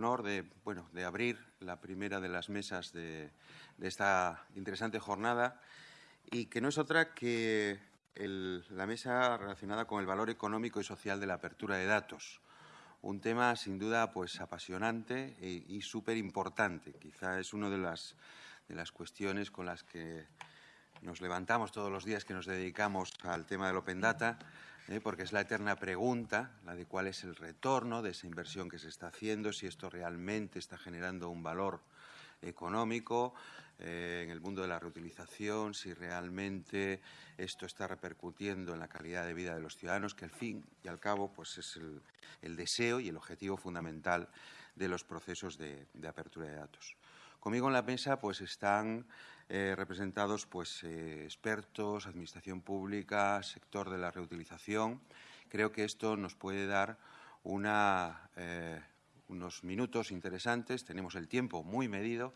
honor de, bueno, de abrir la primera de las mesas de, esta interesante jornada y que no es otra que la mesa relacionada con el valor económico y social de la apertura de datos. Un tema sin duda pues apasionante y, y súper importante. Quizá es una de las, de las cuestiones con las que nos levantamos todos los días que nos dedicamos al tema del Open Data ¿eh? porque es la eterna pregunta, la de cuál es el retorno de esa inversión que se está haciendo, si esto realmente está generando un valor económico eh, en el mundo de la reutilización, si realmente esto está repercutiendo en la calidad de vida de los ciudadanos, que al fin y al cabo pues es el, deseo y el objetivo fundamental de los procesos de, de apertura de datos. Conmigo en la mesa pues están eh, representados pues, eh, expertos, administración pública, sector de la reutilización. Creo que esto nos puede dar eh, unos minutos interesantes. Tenemos el tiempo muy medido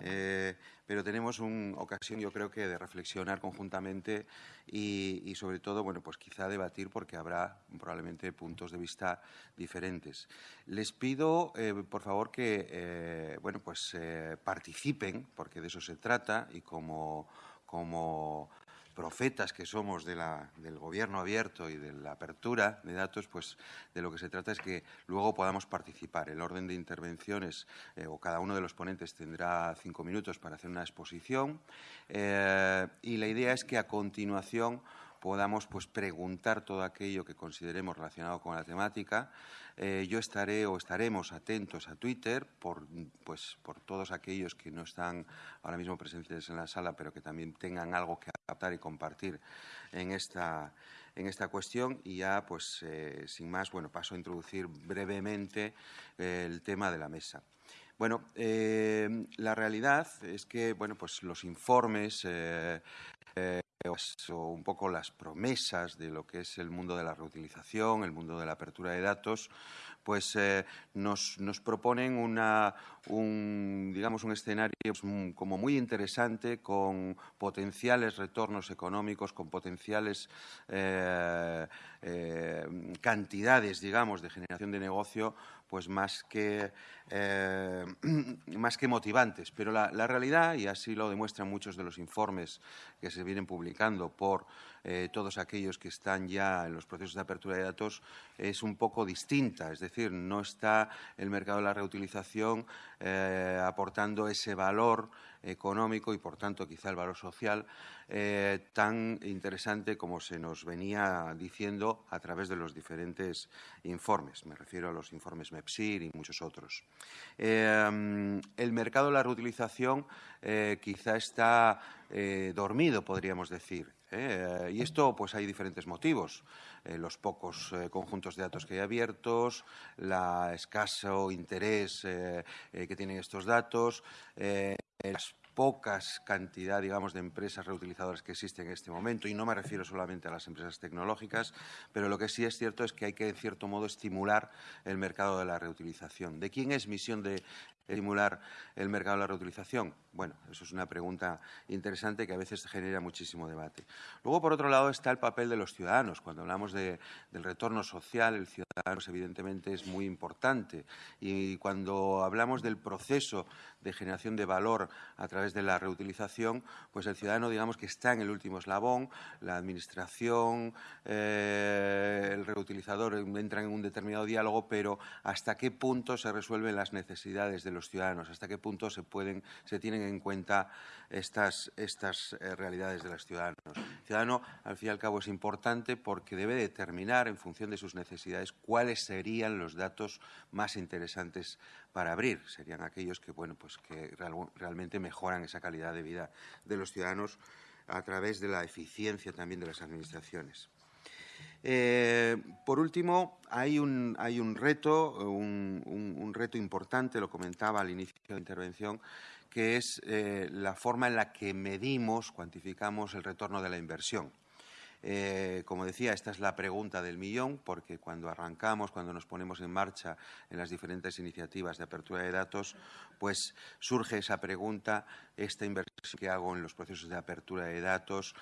eh, pero tenemos una ocasión, yo creo que, de reflexionar conjuntamente y, sobre todo, bueno, pues quizá debatir porque habrá probablemente puntos de vista diferentes. Les pido, eh, por favor, que, eh, bueno, pues participen, porque de eso se trata y como, como profetas que somos del gobierno abierto y de la apertura de datos, pues de lo que se trata es que luego podamos participar. El orden de intervenciones eh, o cada uno de los ponentes tendrá cinco minutos para hacer una exposición eh, y la idea es que a continuación podamos pues, preguntar todo aquello que consideremos relacionado con la temática. Eh, yo estaré o estaremos atentos a Twitter por, pues, por todos aquellos que no están ahora mismo presentes en la sala, pero que también tengan algo que adaptar y compartir en esta, en esta cuestión. Y ya, pues, eh, sin más, bueno, paso a introducir brevemente eh, el tema de la mesa. Bueno, la realidad es que bueno, pues los informes o un poco las promesas de lo que es el mundo de la reutilización, el mundo de la apertura de datos, pues eh, nos, proponen una, un, digamos, un escenario pues, como muy interesante con potenciales retornos económicos, con potenciales eh, eh, cantidades, digamos, de generación de negocio, pues más que, más que motivantes. Pero la, la, realidad, y así lo demuestran muchos de los informes que se vienen publicando por eh, todos aquellos que están ya en los procesos de apertura de datos es un poco distinta. Es decir, no está el mercado de la reutilización eh, aportando ese valor económico y, por tanto, quizá el valor social eh, tan interesante como se nos venía diciendo a través de los diferentes informes. Me refiero a los informes MEPSIR y muchos otros. el mercado de la reutilización quizá está dormido, podríamos decir. ¿eh? y esto, pues hay diferentes motivos. Eh, los pocos eh, conjuntos de datos que hay abiertos, la escaso interés que tienen estos datos, las pocas cantidad, digamos, de empresas reutilizadoras que existen en este momento, y no me refiero solamente a las empresas tecnológicas, pero lo que sí es cierto es que hay que, en cierto modo, estimular el mercado de la reutilización. ¿De quién es misión de estimular el mercado de la reutilización? Bueno, eso es una pregunta interesante que a veces genera muchísimo debate. Luego, por otro lado, está el papel de los ciudadanos. Cuando hablamos del retorno social, el ciudadano evidentemente es muy importante. Y cuando hablamos del proceso de generación de valor a través de la reutilización, pues el ciudadano, digamos que está en el último eslabón, la administración, eh, el reutilizador entran en un determinado diálogo, pero hasta qué punto se resuelven las necesidades de los ciudadanos, hasta qué punto se pueden, se tienen en cuenta estas, estas eh, realidades de los ciudadanos. El ciudadano, al fin y al cabo, es importante porque debe determinar, en función de sus necesidades, cuáles serían los datos más interesantes para abrir. Serían aquellos que, bueno, pues que realmente mejoran esa calidad de vida de los ciudadanos a través de la eficiencia también de las administraciones. Eh, por último, hay un, reto, un, reto importante, lo comentaba al inicio de la intervención, que es eh, la forma en la que medimos, cuantificamos el retorno de la inversión. Eh, como decía, esta es la pregunta del millón, porque cuando arrancamos, cuando nos ponemos en marcha en las diferentes iniciativas de apertura de datos, pues surge esa pregunta, esta inversión que hago en los procesos de apertura de datos,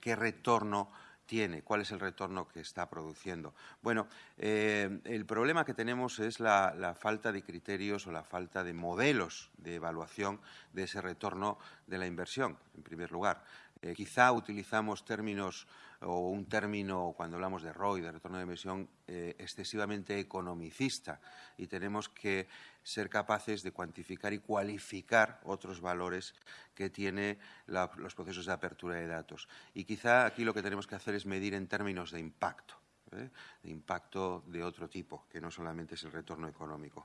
¿qué retorno tiene, cuál es el retorno que está produciendo. Bueno, eh, el problema que tenemos es la, falta de criterios o la falta de modelos de evaluación de ese retorno de la inversión, en primer lugar. Eh, quizá utilizamos términos o un término, cuando hablamos de ROI, de retorno de inversión, eh, excesivamente economicista y tenemos que ser capaces de cuantificar y cualificar otros valores que tiene los procesos de apertura de datos. Y quizá aquí lo que tenemos que hacer es medir en términos de impacto, ¿eh? de impacto de otro tipo, que no solamente es el retorno económico.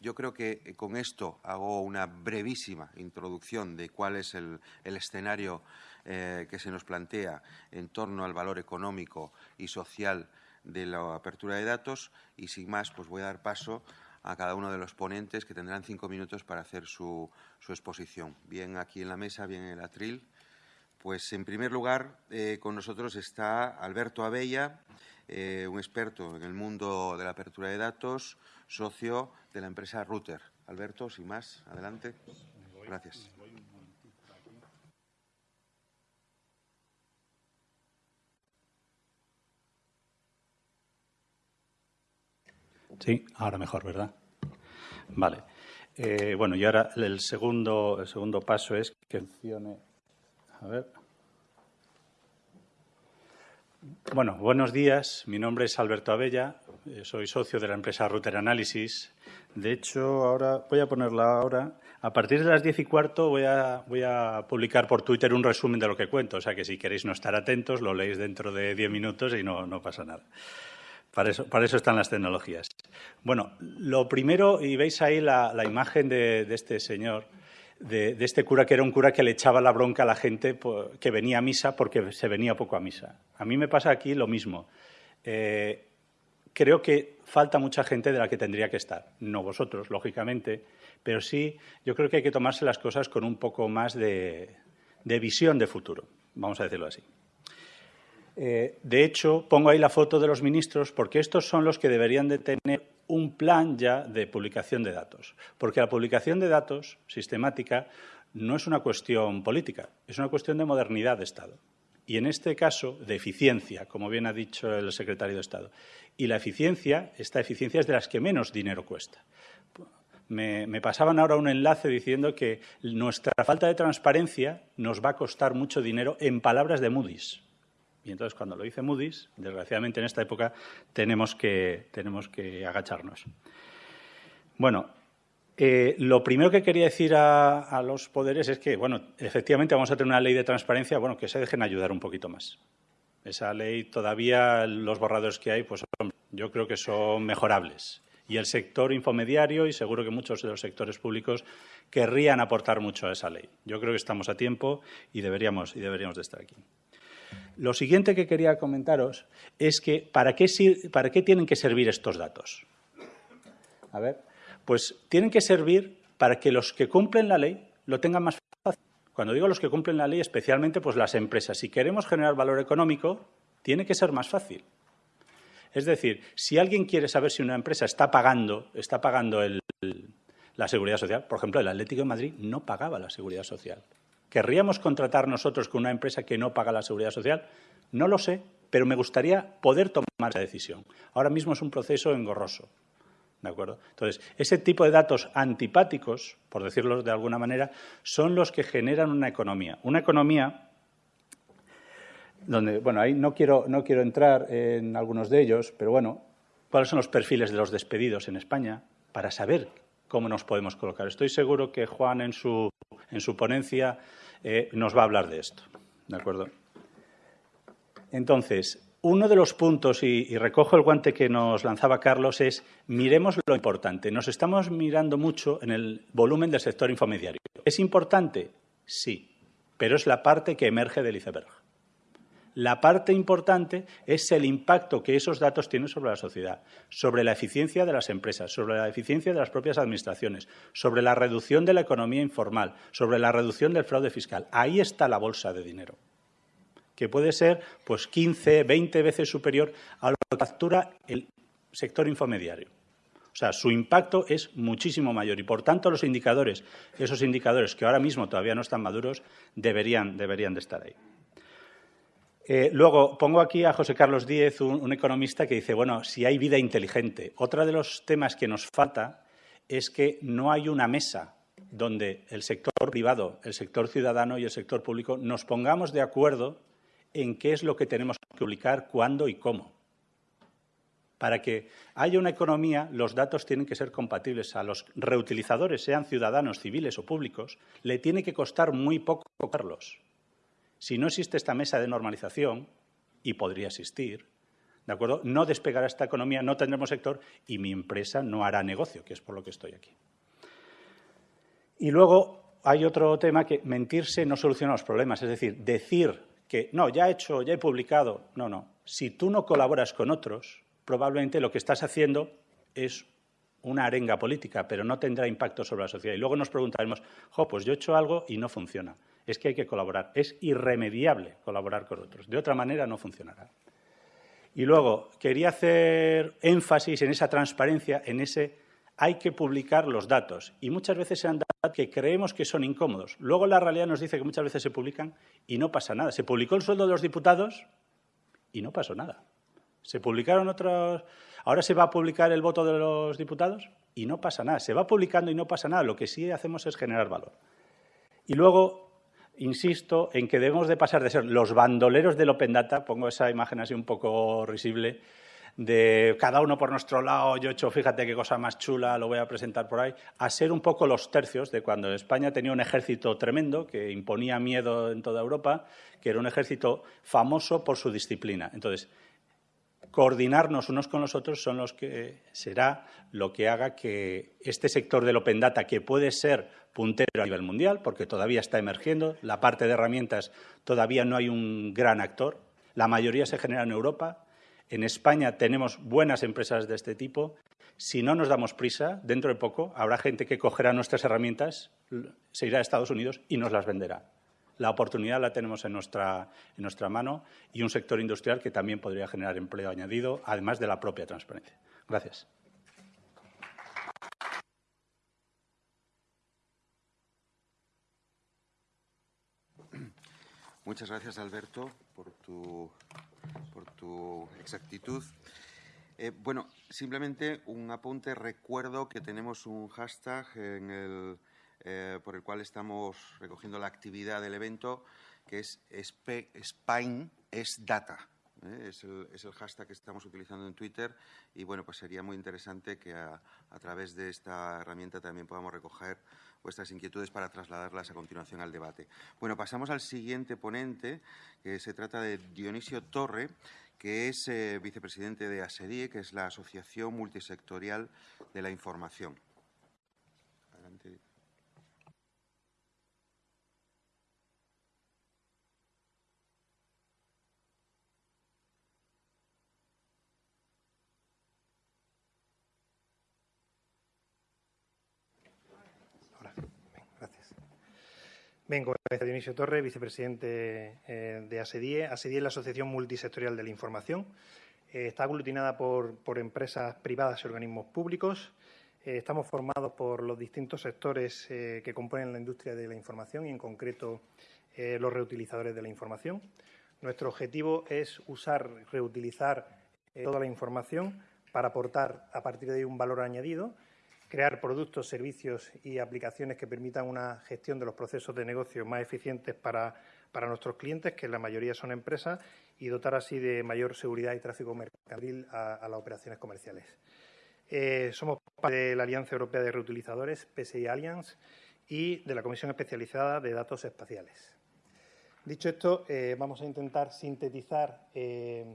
Yo creo que eh, con esto hago una brevísima introducción de cuál es el, escenario eh, que se nos plantea en torno al valor económico y social de la apertura de datos y sin más pues voy a dar paso a cada uno de los ponentes que tendrán cinco minutos para hacer su, exposición, bien aquí en la mesa, bien en el atril. Pues en primer lugar eh, con nosotros está Alberto Abella, un experto en el mundo de la apertura de datos, socio de la empresa Router. Alberto, sin más, adelante. Gracias. Sí, ahora mejor, ¿verdad? Vale. Eh, bueno, y ahora el segundo, el segundo paso es que funcione. A ver. Bueno, buenos días. Mi nombre es Alberto Abella. Eh, soy socio de la empresa Router Analysis. De hecho, ahora voy a ponerla ahora. A partir de las diez y cuarto voy a, voy a publicar por Twitter un resumen de lo que cuento. O sea que si queréis no estar atentos, lo leéis dentro de diez minutos y no, no pasa nada. Para eso, para eso, están las tecnologías. Bueno, lo primero, y veis ahí la, imagen de, de, este señor, de, de, este cura que era un cura que le echaba la bronca a la gente que venía a misa porque se venía poco a misa. A mí me pasa aquí lo mismo. Eh, creo que falta mucha gente de la que tendría que estar. No vosotros, lógicamente, pero sí yo creo que hay que tomarse las cosas con un poco más de, visión de futuro, vamos a decirlo así. Eh, de hecho, pongo ahí la foto de los ministros porque estos son los que deberían de tener un plan ya de publicación de datos. Porque la publicación de datos sistemática no es una cuestión política, es una cuestión de modernidad de Estado. Y en este caso, de eficiencia, como bien ha dicho el secretario de Estado. Y la eficiencia, esta eficiencia es de las que menos dinero cuesta. Me, pasaban ahora un enlace diciendo que nuestra falta de transparencia nos va a costar mucho dinero en palabras de Moody's. Y entonces, cuando lo dice Moody's, desgraciadamente en esta época tenemos que, tenemos que agacharnos. Bueno, eh, lo primero que quería decir a, los poderes es que, bueno, efectivamente vamos a tener una ley de transparencia, bueno, que se dejen ayudar un poquito más. Esa ley todavía, los borradores que hay, pues yo creo que son mejorables. Y el sector infomediario y seguro que muchos de los sectores públicos querrían aportar mucho a esa ley. Yo creo que estamos a tiempo y deberíamos, y deberíamos de estar aquí. Lo siguiente que quería comentaros es que ¿para qué, ¿para qué tienen que servir estos datos? A ver, pues tienen que servir para que los que cumplen la ley lo tengan más cuando digo los que cumplen la ley, especialmente pues las empresas, si queremos generar valor económico, tiene que ser más fácil. Es decir, si alguien quiere saber si una empresa está pagando, está pagando la seguridad social, por ejemplo, el Atlético de Madrid no pagaba la seguridad social. ¿Querríamos contratar nosotros con una empresa que no paga la seguridad social? No lo sé, pero me gustaría poder tomar esa decisión. Ahora mismo es un proceso engorroso. ¿De acuerdo? Entonces, ese tipo de datos antipáticos, por decirlo de alguna manera, son los que generan una economía. Una economía donde, bueno, ahí no quiero, no quiero entrar en algunos de ellos, pero bueno, ¿cuáles son los perfiles de los despedidos en España para saber cómo nos podemos colocar? Estoy seguro que Juan en su, en su ponencia eh, nos va a hablar de esto. ¿De acuerdo? Entonces, uno de los puntos, y, recojo el guante que nos lanzaba Carlos, es miremos lo importante. Nos estamos mirando mucho en el volumen del sector infomediario. ¿Es importante? Sí, pero es la parte que emerge del iceberg. La parte importante es el impacto que esos datos tienen sobre la sociedad, sobre la eficiencia de las empresas, sobre la eficiencia de las propias administraciones, sobre la reducción de la economía informal, sobre la reducción del fraude fiscal. Ahí está la bolsa de dinero que puede ser pues 15, 20 veces superior a lo que factura el sector infomediario. O sea, su impacto es muchísimo mayor y, por tanto, los indicadores, esos indicadores que ahora mismo todavía no están maduros, deberían, deberían de estar ahí. Eh, luego, pongo aquí a José Carlos Díez, un, economista, que dice, bueno, si hay vida inteligente. Otro de los temas que nos falta es que no hay una mesa donde el sector privado, el sector ciudadano y el sector público nos pongamos de acuerdo en qué es lo que tenemos que publicar, cuándo y cómo. Para que haya una economía, los datos tienen que ser compatibles. A los reutilizadores, sean ciudadanos, civiles o públicos, le tiene que costar muy poco cogerlos. Si no existe esta mesa de normalización, y podría existir, ¿de acuerdo? No despegará esta economía, no tendremos sector y mi empresa no hará negocio, que es por lo que estoy aquí. Y luego hay otro tema que mentirse no soluciona los problemas, es decir, decir que no, ya he hecho, ya he publicado. No, no. Si tú no colaboras con otros, probablemente lo que estás haciendo es una arenga política, pero no tendrá impacto sobre la sociedad. Y luego nos preguntaremos, jo, pues yo he hecho algo y no funciona. Es que hay que colaborar. Es irremediable colaborar con otros. De otra manera no funcionará. Y luego, quería hacer énfasis en esa transparencia, en ese hay que publicar los datos. Y muchas veces sean datos que creemos que son incómodos. Luego la realidad nos dice que muchas veces se publican y no pasa nada. Se publicó el sueldo de los diputados y no pasó nada. Se publicaron otros... Ahora se va a publicar el voto de los diputados y no pasa nada. Se va publicando y no pasa nada. Lo que sí hacemos es generar valor. Y luego, insisto en que debemos de pasar de ser los bandoleros del Open Data, pongo esa imagen así un poco risible, de cada uno por nuestro lado, yo he hecho, fíjate qué cosa más chula, lo voy a presentar por ahí, a ser un poco los tercios de cuando España tenía un ejército tremendo que imponía miedo en toda Europa, que era un ejército famoso por su disciplina. Entonces, coordinarnos unos con los otros son los que será lo que haga que este sector del Open Data, que puede ser puntero a nivel mundial, porque todavía está emergiendo, la parte de herramientas todavía no hay un gran actor, la mayoría se genera en Europa, en España tenemos buenas empresas de este tipo. Si no nos damos prisa, dentro de poco habrá gente que cogerá nuestras herramientas, se irá a Estados Unidos y nos las venderá. La oportunidad la tenemos en nuestra, en nuestra mano y un sector industrial que también podría generar empleo añadido, además de la propia transparencia. Gracias. Muchas gracias, Alberto, por tu por tu exactitud. Eh, bueno, simplemente un apunte. Recuerdo que tenemos un hashtag eh, por el cual estamos recogiendo la actividad del evento, que es Spain es data. ¿eh? Es, el, hashtag que estamos utilizando en Twitter y bueno, pues sería muy interesante que a, través de esta herramienta también podamos recoger vuestras inquietudes para trasladarlas a continuación al debate. Bueno, pasamos al siguiente ponente, que se trata de Dionisio Torre, que es eh, vicepresidente de ASEDIE, que es la Asociación Multisectorial de la Información. Vengo de Dionisio Torre, vicepresidente eh, de ASEDIE. ASEDIE es la Asociación Multisectorial de la Información. Eh, está aglutinada por, empresas privadas y organismos públicos. Eh, estamos formados por los distintos sectores que componen la industria de la información y, en concreto, los reutilizadores de la información. Nuestro objetivo es usar, reutilizar toda la información para aportar a partir de ahí un valor añadido crear productos, servicios y aplicaciones que permitan una gestión de los procesos de negocio más eficientes para, nuestros clientes, que la mayoría son empresas, y dotar así de mayor seguridad y tráfico mercantil a, las operaciones comerciales. Eh, somos parte de la Alianza Europea de Reutilizadores, PSI Alliance, y de la Comisión Especializada de Datos Espaciales. Dicho esto, eh, vamos a intentar sintetizar eh,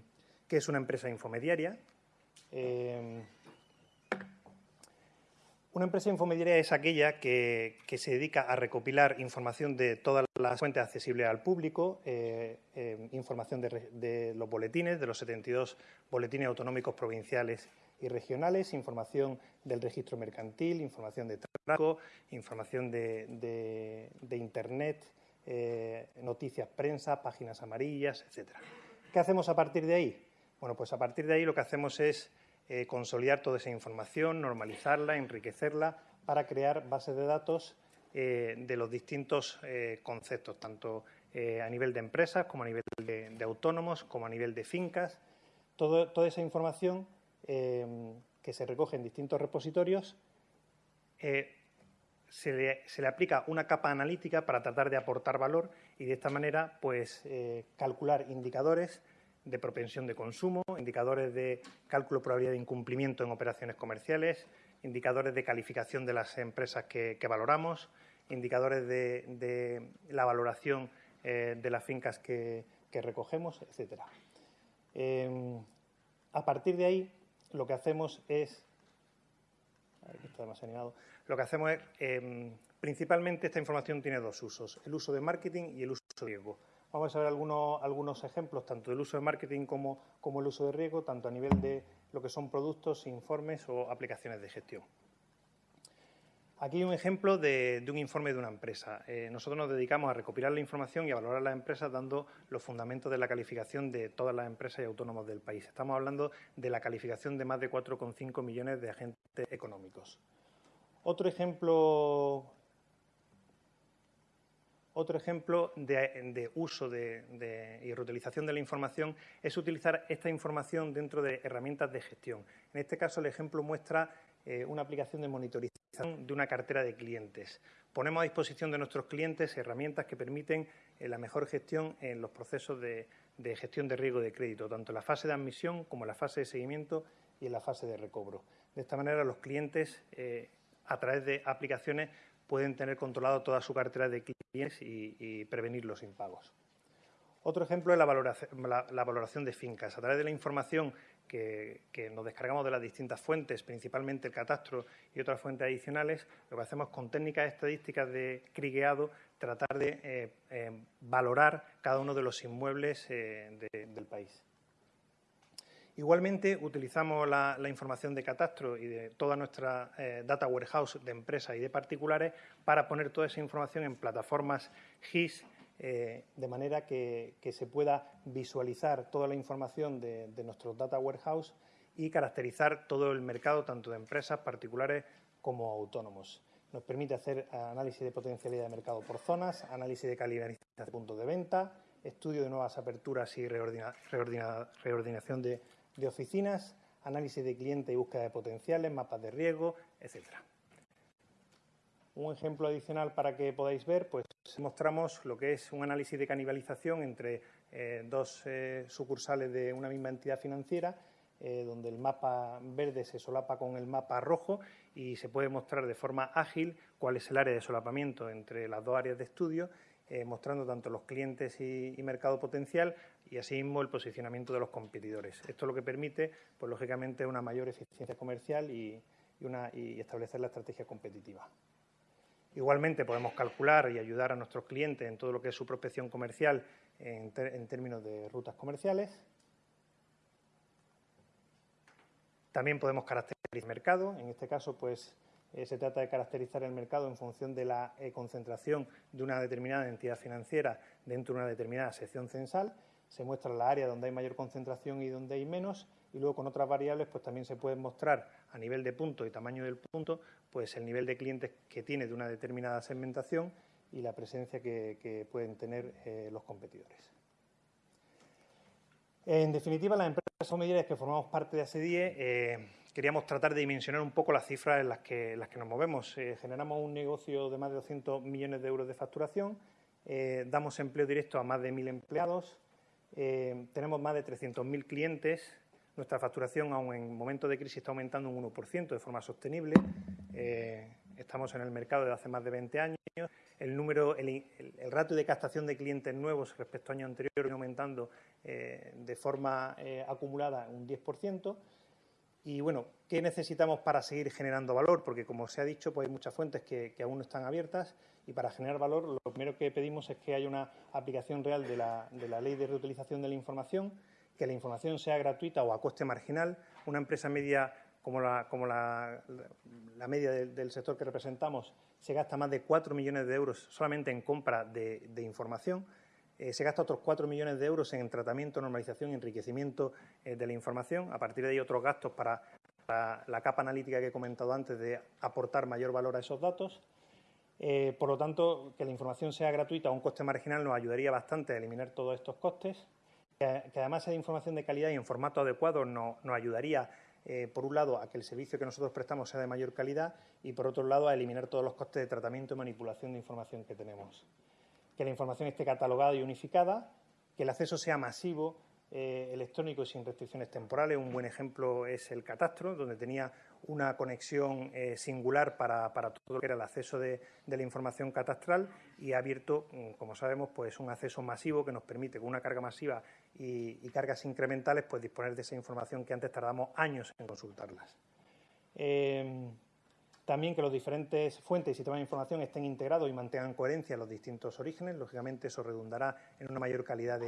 qué es una empresa infomediaria. Una empresa infomediaria es aquella que, se dedica a recopilar información de todas las fuentes accesibles al público, eh, eh, información de, los boletines, de los 72 boletines autonómicos provinciales y regionales, información del registro mercantil, información de tráfico, información de, Internet, eh, noticias prensa, páginas amarillas, etcétera. ¿Qué hacemos a partir de ahí? Bueno, pues a partir de ahí lo que hacemos es eh, consolidar toda esa información, normalizarla, enriquecerla para crear bases de datos eh, de los distintos eh, conceptos, tanto a nivel de empresas, como a nivel de, autónomos, como a nivel de fincas. toda esa información que se recoge en distintos repositorios se le, aplica una capa analítica para tratar de aportar valor y de esta manera pues, calcular indicadores de propensión de consumo, indicadores de cálculo de probabilidad de incumplimiento en operaciones comerciales, indicadores de calificación de las empresas que, valoramos, indicadores de, la valoración eh, de las fincas que, recogemos, etcétera. Em, a partir de ahí, lo que hacemos es lo que hacemos es, em, principalmente esta información tiene dos usos, el uso de marketing y el uso de riesgo. Vamos a ver algunos, algunos ejemplos, tanto del uso de marketing como, como el uso de riesgo, tanto a nivel de lo que son productos, informes o aplicaciones de gestión. Aquí hay un ejemplo de, un informe de una empresa. Eh, nosotros nos dedicamos a recopilar la información y a valorar las empresas dando los fundamentos de la calificación de todas las empresas y autónomos del país. Estamos hablando de la calificación de más de 4,5 millones de agentes económicos. Otro ejemplo, otro ejemplo de, uso y reutilización de la información es utilizar esta información dentro de herramientas de gestión. En este caso, el ejemplo muestra eh, una aplicación de monitorización de una cartera de clientes. Ponemos a disposición de nuestros clientes herramientas que permiten eh, la mejor gestión en los procesos de, gestión de riesgo de crédito, tanto en la fase de admisión como en la fase de seguimiento y en la fase de recobro. De esta manera, los clientes, eh, a través de aplicaciones, pueden tener controlado toda su cartera de clientes y prevenir los impagos. Otro ejemplo es la valoración, de fincas. A través de la información que, nos descargamos de las distintas fuentes, principalmente el catastro y otras fuentes adicionales, lo que hacemos con técnicas estadísticas de crigueado, tratar de eh, eh, valorar cada uno de los inmuebles eh, del país. Igualmente, utilizamos la, información de catastro y de toda nuestra data warehouse de empresas y de particulares para poner toda esa información en plataformas GIS eh, de manera que, se pueda visualizar toda la información de, nuestro data warehouse y caracterizar todo el mercado, tanto de empresas particulares como autónomos. Nos permite hacer análisis de potencialidad de mercado por zonas, análisis de calidad de puntos de venta, estudio de nuevas aperturas y reordinación de, de oficinas, análisis de cliente y búsqueda de potenciales, mapas de riesgo, etcétera. Un ejemplo adicional para que podáis ver, pues mostramos lo que es un análisis de canibalización entre eh, dos eh, sucursales de una misma entidad financiera, eh, donde el mapa verde se solapa con el mapa rojo y se puede mostrar de forma ágil cuál es el área de solapamiento entre las dos áreas de estudio, mostrando tanto los clientes y, mercado potencial y asimismo el posicionamiento de los competidores. Esto lo que permite, pues lógicamente, una mayor eficiencia comercial y establecer la estrategia competitiva. Igualmente podemos calcular y ayudar a nuestros clientes en todo lo que es su prospección comercial en, términos de rutas comerciales. También podemos caracterizar el mercado. En este caso, pues eh, se trata de caracterizar el mercado en función de la eh, concentración de una determinada entidad financiera dentro de una determinada sección censal. Se muestra la área donde hay mayor concentración y donde hay menos y luego con otras variables pues también se pueden mostrar a nivel de punto y tamaño del punto pues el nivel de clientes que tiene de una determinada segmentación y la presencia que, pueden tener eh, los competidores. En definitiva, las empresas medidas que formamos parte de ASEDIE eh, queríamos tratar de dimensionar un poco las cifras en las que, las que nos movemos. Eh, generamos un negocio de más de 200 millones de euros de facturación, damos empleo directo a más de 1.000 empleados, tenemos más de 300.000 clientes, nuestra facturación, aún en momentos de crisis, está aumentando un 1% de forma sostenible. Eh, estamos en el mercado desde hace más de 20 años. El número, el, ratio de captación de clientes nuevos respecto al año anterior viene aumentando eh, de forma eh, acumulada un 10%. Y bueno, ¿qué necesitamos para seguir generando valor? Porque como se ha dicho, pues hay muchas fuentes que, aún no están abiertas y para generar valor lo primero que pedimos es que haya una aplicación real de la, de la ley de reutilización de la información, que la información sea gratuita o a coste marginal. Una empresa media como la, como la, media del, sector que representamos se gasta más de 4 millones de euros solamente en compra de, información. Eh, se gasta otros 4 millones de euros en tratamiento, normalización y enriquecimiento eh, de la información. A partir de ahí, otros gastos para, la capa analítica que he comentado antes de aportar mayor valor a esos datos. Eh, por lo tanto, que la información sea gratuita a un coste marginal nos ayudaría bastante a eliminar todos estos costes, que, además sea información de calidad y en formato adecuado nos ayudaría, eh, por un lado, a que el servicio que nosotros prestamos sea de mayor calidad y, por otro lado, a eliminar todos los costes de tratamiento y manipulación de información que tenemos. Que la información esté catalogada y unificada, que el acceso sea masivo, eh, electrónico sin restricciones temporales. Un buen ejemplo es el catastro, donde tenía una conexión eh, singular para, todo lo que era el acceso de, la información catastral y ha abierto, mm, como sabemos, pues un acceso masivo que nos permite, con una carga masiva y, cargas incrementales, pues disponer de esa información que antes tardamos años en consultarlas. Em, también que los diferentes fuentes y sistemas de información estén integrados y mantengan coherencia en los distintos orígenes. Lógicamente, eso redundará en una mayor calidad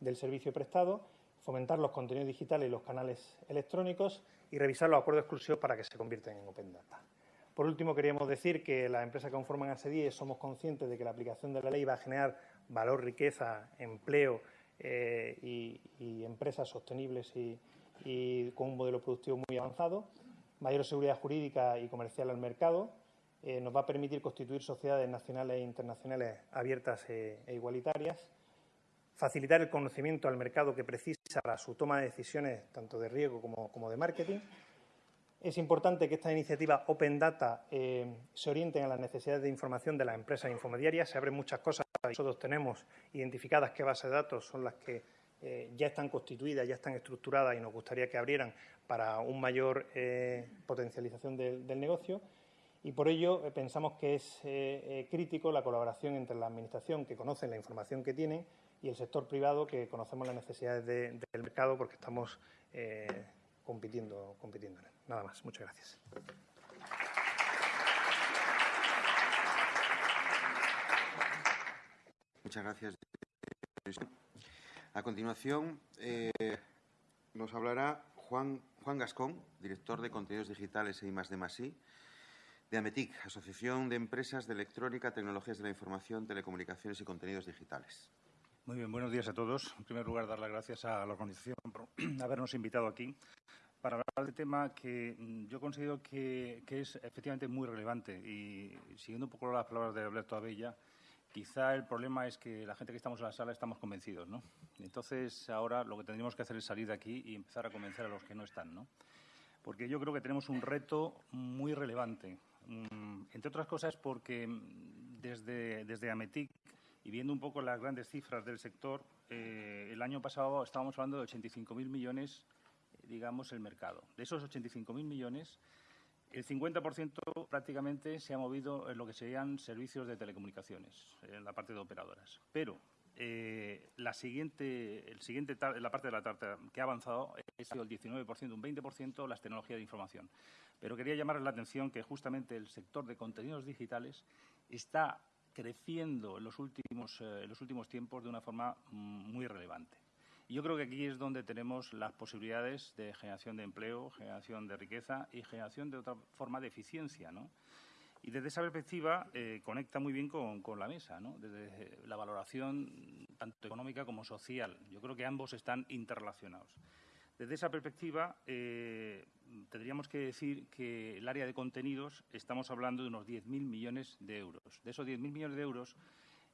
del servicio prestado fomentar los contenidos digitales y los canales electrónicos y revisar los acuerdos exclusivos para que se conviertan en Open Data. Por último, queríamos decir que las empresas que conforman ASEDIE somos conscientes de que la aplicación de la ley va a generar valor, riqueza, empleo eh, y, empresas sostenibles y, con un modelo productivo muy avanzado, mayor seguridad jurídica y comercial al mercado, eh, nos va a permitir constituir sociedades nacionales e internacionales abiertas e, e igualitarias, facilitar el conocimiento al mercado que precisa para su toma de decisiones tanto de riesgo como, de marketing. Es importante que estas iniciativas Open Data eh, se orienten a las necesidades de información de las empresas infomediarias. Se abren muchas cosas. Nosotros tenemos identificadas qué bases de datos son las que eh, ya están constituidas, ya están estructuradas y nos gustaría que abrieran para una mayor eh, potencialización del, negocio. Y por ello pensamos que es crítico la colaboración entre la Administración, que conoce la información que tienen, y el sector privado que conocemos las necesidades del mercado porque estamos eh, compitiendo, en él. Nada más. Muchas gracias. Muchas gracias. A continuación, eh, nos hablará Juan, Juan Gascón, director de contenidos digitales e I de Masí, de AMETIC, Asociación de Empresas de Electrónica, Tecnologías de la Información, Telecomunicaciones y Contenidos Digitales. Muy bien, buenos días a todos. En primer lugar, dar las gracias a la organización por habernos invitado aquí para hablar de tema que yo considero que, es efectivamente muy relevante y siguiendo un poco las palabras de Alberto Abella, quizá el problema es que la gente que estamos en la sala estamos convencidos, ¿no? Entonces, ahora lo que tendríamos que hacer es salir de aquí y empezar a convencer a los que no están, ¿no? Porque yo creo que tenemos un reto muy relevante, mm, entre otras cosas porque desde, desde Ametic y viendo un poco las grandes cifras del sector, eh, el año pasado estábamos hablando de 85.000 millones, digamos, el mercado. De esos 85.000 millones, el 50% prácticamente se ha movido en lo que serían servicios de telecomunicaciones, en la parte de operadoras. Pero eh, la siguiente, el siguiente, la parte de la tarta que ha avanzado es el 19%, un 20% las tecnologías de información. Pero quería llamar la atención que justamente el sector de contenidos digitales está creciendo en los últimos, eh, los últimos tiempos de una forma mm, muy relevante. Y yo creo que aquí es donde tenemos las posibilidades de generación de empleo, generación de riqueza y generación de otra forma de eficiencia, ¿no? Y desde esa perspectiva eh, conecta muy bien con, con, la mesa, ¿no? desde la valoración tanto económica como social. Yo creo que ambos están interrelacionados. Desde esa perspectiva, eh, tendríamos que decir que el área de contenidos estamos hablando de unos 10.000 millones de euros. De esos 10.000 millones de euros,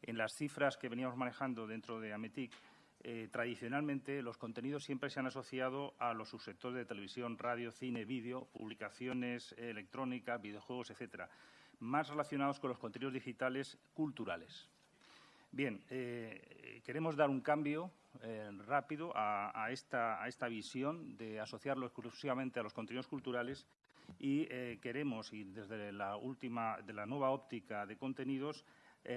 en las cifras que veníamos manejando dentro de Ametic, eh, tradicionalmente los contenidos siempre se han asociado a los subsectores de televisión, radio, cine, vídeo, publicaciones electrónicas, videojuegos, etcétera, más relacionados con los contenidos digitales culturales. Bien, eh, queremos dar un cambio eh, rápido a, esta, visión de asociarlo exclusivamente a los contenidos culturales y eh, queremos, y desde la última, de la nueva óptica de contenidos,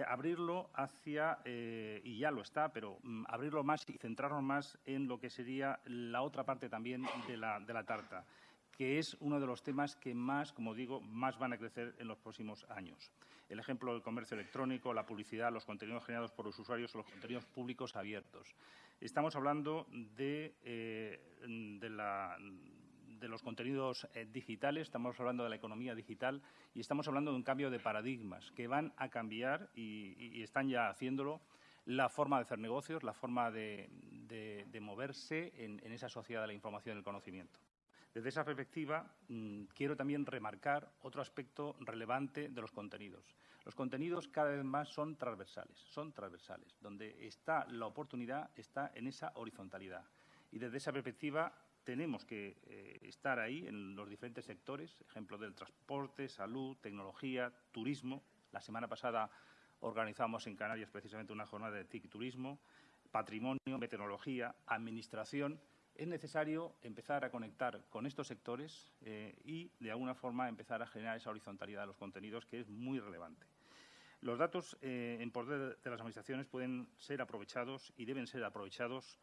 abrirlo hacia, y ya lo está, pero mm, abrirlo más y centrarnos más en lo que sería la otra parte también de la, de la tarta, que es uno de los temas que más, como digo, más van a crecer en los próximos años el ejemplo del comercio electrónico, la publicidad, los contenidos generados por los usuarios o los contenidos públicos abiertos. Estamos hablando de, eh, los contenidos eh, digitales, estamos hablando de la economía digital y estamos hablando de un cambio de paradigmas que van a cambiar y, están ya haciéndolo la forma de hacer negocios, la forma de, moverse en, esa sociedad de la información y el conocimiento. Desde esa perspectiva, mm, quiero también remarcar otro aspecto relevante de los contenidos. Los contenidos cada vez más son transversales, son transversales. Donde está la oportunidad está en esa horizontalidad. Y desde esa perspectiva tenemos que eh, estar ahí en los diferentes sectores, ejemplo del transporte, salud, tecnología, turismo. La semana pasada organizamos en Canarias precisamente una jornada de TIC turismo, patrimonio, meteorología, administración es necesario empezar a conectar con estos sectores eh, y, de alguna forma, empezar a generar esa horizontalidad de los contenidos, que es muy relevante. Los datos eh, en poder de las administraciones pueden ser aprovechados y deben ser aprovechados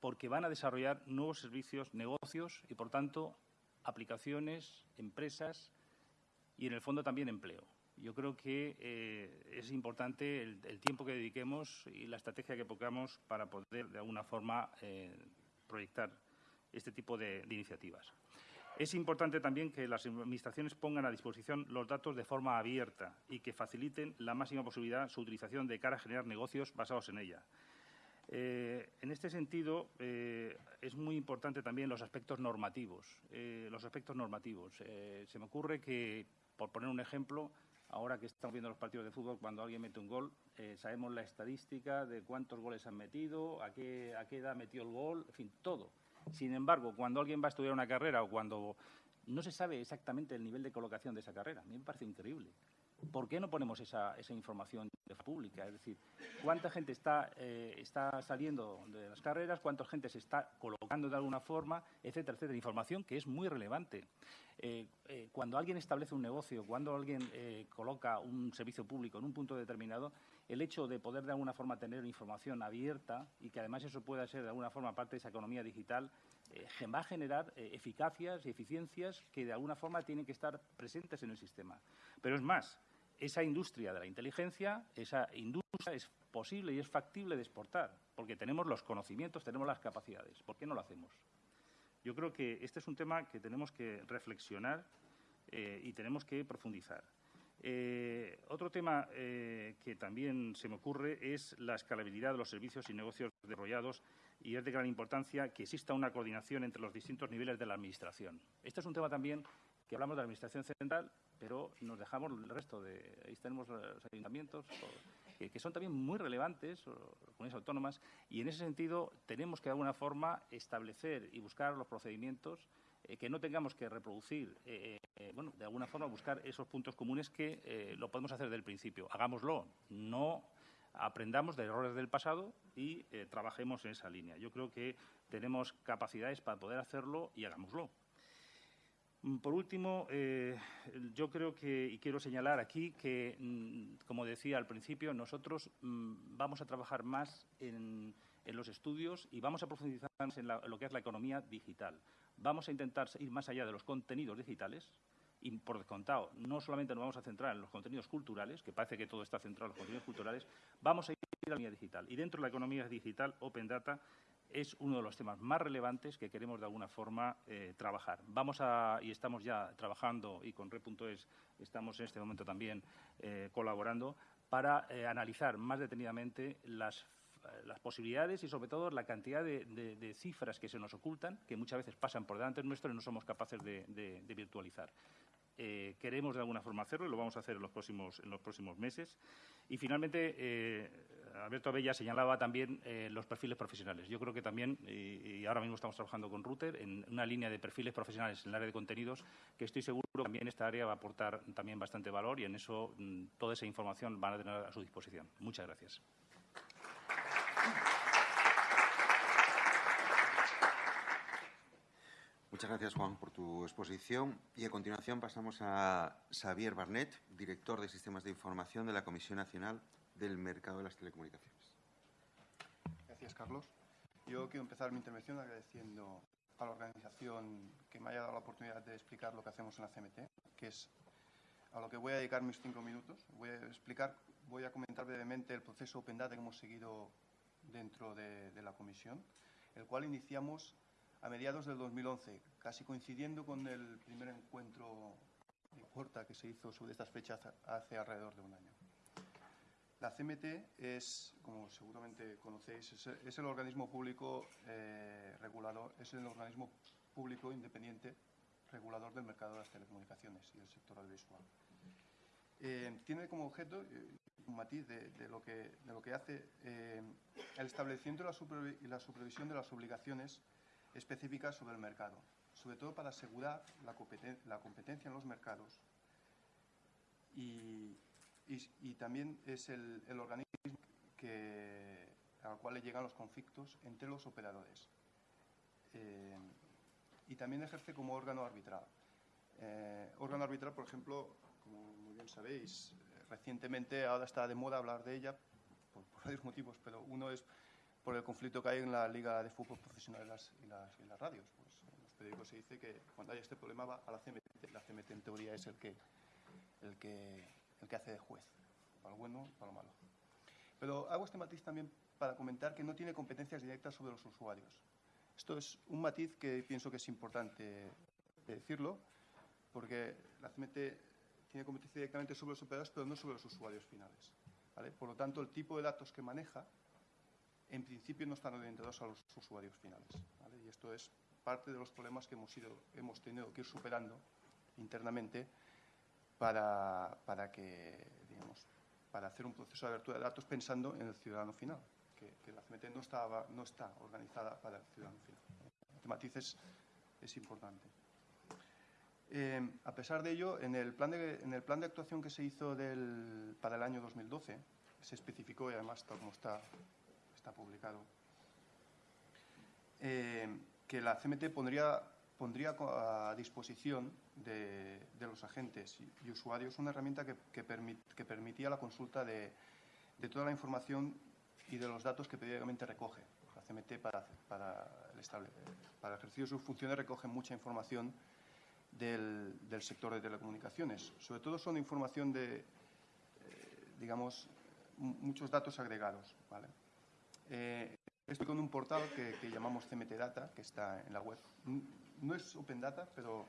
porque van a desarrollar nuevos servicios, negocios y, por tanto, aplicaciones, empresas y, en el fondo, también empleo. Yo creo que eh, es importante el, tiempo que dediquemos y la estrategia que pongamos para poder, de alguna forma, proyectar este tipo de, iniciativas. Es importante también que las Administraciones pongan a disposición los datos de forma abierta y que faciliten la máxima posibilidad su utilización de cara a generar negocios basados en ella. Eh, en este sentido, eh, es muy importante también los aspectos normativos. Eh, los aspectos normativos. se me ocurre que, por poner un ejemplo, Ahora que estamos viendo los partidos de fútbol, cuando alguien mete un gol, sabemos la estadística de cuántos goles han metido, a qué, a qué edad metió el gol, en fin, todo. Sin embargo, cuando alguien va a estudiar una carrera o cuando no se sabe exactamente el nivel de colocación de esa carrera, a mí me parece increíble. ¿Por qué no ponemos esa, esa información pública? Es decir, ¿cuánta gente está, eh, está saliendo de las carreras? ¿Cuánta gente se está colocando de alguna forma? Etcétera, etcétera. Información que es muy relevante. Eh, eh, cuando alguien establece un negocio, cuando alguien coloca un servicio público en un punto determinado, el hecho de poder de alguna forma tener información abierta y que además eso pueda ser de alguna forma parte de esa economía digital, va a generar eficacias y eficiencias que de alguna forma tienen que estar presentes en el sistema. Pero es más, esa industria de la inteligencia, esa industria es posible y es factible de exportar, porque tenemos los conocimientos, tenemos las capacidades. ¿Por qué no lo hacemos? Yo creo que este es un tema que tenemos que reflexionar eh, y tenemos que profundizar. Eh, otro tema eh, que también se me ocurre es la escalabilidad de los servicios y negocios desarrollados y es de gran importancia que exista una coordinación entre los distintos niveles de la Administración. Este es un tema también que hablamos de la Administración central, pero nos dejamos el resto de... Ahí tenemos los ayuntamientos, que, son también muy relevantes, comunidades autónomas, y en ese sentido tenemos que de alguna forma establecer y buscar los procedimientos eh, que no tengamos que reproducir, eh, bueno, de alguna forma buscar esos puntos comunes que lo podemos hacer desde el principio. Hagámoslo, no aprendamos de errores del pasado y trabajemos en esa línea. Yo creo que tenemos capacidades para poder hacerlo y hagámoslo. Mm, por último, eh, yo creo que, y quiero señalar aquí que, mm, como decía al principio, nosotros mm, vamos a trabajar más en, los estudios y vamos a profundizar más en, lo que es la economía digital. Vamos a intentar ir más allá de los contenidos digitales y, por descontado, no solamente nos vamos a centrar en los contenidos culturales, que parece que todo está centrado en los contenidos culturales, vamos a ir a la economía digital. Y dentro de la economía digital, Open Data es uno de los temas más relevantes que queremos de alguna forma eh, trabajar. Vamos a, y estamos ya trabajando, y con Re.es estamos en este momento también eh, colaborando, para eh, analizar más detenidamente las, posibilidades y, sobre todo, la cantidad de, cifras que se nos ocultan, que muchas veces pasan por delante nuestro y no somos capaces de virtualizar. Eh, queremos de alguna forma hacerlo y lo vamos a hacer en los próximos, en los próximos meses. Y finalmente, eh, Alberto Abella señalaba también eh, los perfiles profesionales. Yo creo que también, y, ahora mismo estamos trabajando con Router, en una línea de perfiles profesionales en el área de contenidos, que estoy seguro que también esta área va a aportar también bastante valor y en eso mm, toda esa información van a tener a su disposición. Muchas gracias. Muchas gracias, Juan, por tu exposición. Y a continuación pasamos a Xavier Barnet, director de Sistemas de Información de la Comisión Nacional del Mercado de las Telecomunicaciones. Gracias, Carlos. Yo quiero empezar mi intervención agradeciendo a la organización que me haya dado la oportunidad de explicar lo que hacemos en la CMT, que es a lo que voy a dedicar mis cinco minutos. Voy a explicar, voy a comentar brevemente el proceso Open Data que hemos seguido dentro de, de la comisión, el cual iniciamos a mediados del 2011, casi coincidiendo con el primer encuentro de Porta que se hizo sobre estas fechas hace alrededor de un año. La CMT es, como seguramente conocéis, es, el organismo público eh, regulador, es el organismo público independiente regulador del mercado de las telecomunicaciones y del sector audiovisual. Eh, tiene como objeto eh, un matiz de, lo, que, de lo que hace el establecimiento y la, supervisión de las obligaciones específicas sobre el mercado, sobre todo para asegurar la, competencia en los mercados y, también es el, organismo al cual le llegan los conflictos entre los operadores. y también ejerce como órgano arbitral. órgano arbitral, por ejemplo, como muy bien sabéis, recientemente ahora está de moda hablar de ella por, varios motivos, pero uno es por el conflicto que hay en la Liga de Fútbol Profesional y las, las, radios. Pues en los periódicos se dice que cuando hay este problema va a la CMT. La CMT en teoría es el que, el que, el que hace de juez, para lo bueno y para lo malo. Pero hago este matiz también para comentar que no tiene competencias directas sobre los usuarios. Esto es un matiz que pienso que es importante decirlo, porque la CMT tiene competencia directamente sobre los operadores, pero no sobre los usuarios finales. Por lo tanto, el tipo de datos que maneja, en principio, no están orientados a los usuarios finales. Y esto es parte de los problemas que hemos, ido, hemos tenido que ir superando internamente para, para, que, digamos, para hacer un proceso de abertura de datos pensando en el ciudadano final, que, la CMT no, estaba, no está organizada para el ciudadano final. Este matiz es importante. Eh, a pesar de ello, en el, plan de, en el plan de actuación que se hizo para el año 2012, se especificó, y además tal como está, está publicado, eh, que la CMT pondría, a disposición de, los agentes y, usuarios una herramienta que, permitía la consulta de, toda la información y de los datos que periódicamente recoge. La CMT para, para, el ejercicio de sus funciones recoge mucha información del, sector de telecomunicaciones. Sobre todo son información de, eh, digamos, muchos datos agregados. ¿vale? Eh, estoy con un portal que, llamamos CMT Data, que está en la web. No es Open Data, pero,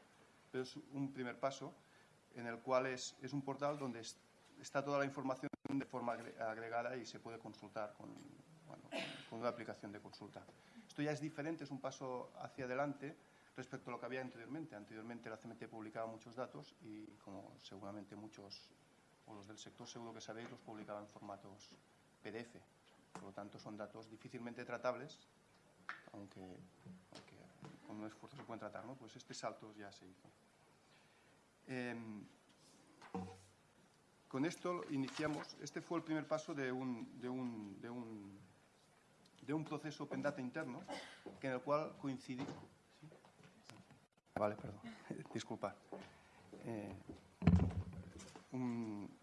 pero es un primer paso en el cual es, un portal donde está toda la información de forma agregada y se puede consultar con, con una aplicación de consulta. Esto ya es diferente, es un paso hacia adelante respecto a lo que había anteriormente. Anteriormente la CMT publicaba muchos datos y, como seguramente muchos, o los del sector seguro que sabéis, los publicaba en formatos PDF. Por lo tanto, son datos difícilmente tratables, aunque, con un esfuerzo se pueden tratar. ¿no? Pues este salto ya se hizo. Em, con esto iniciamos, este fue el primer paso de un, de un, de un, de un proceso Open Data interno, en el cual coincidí, Vale, perdón. Disculpa. Eh,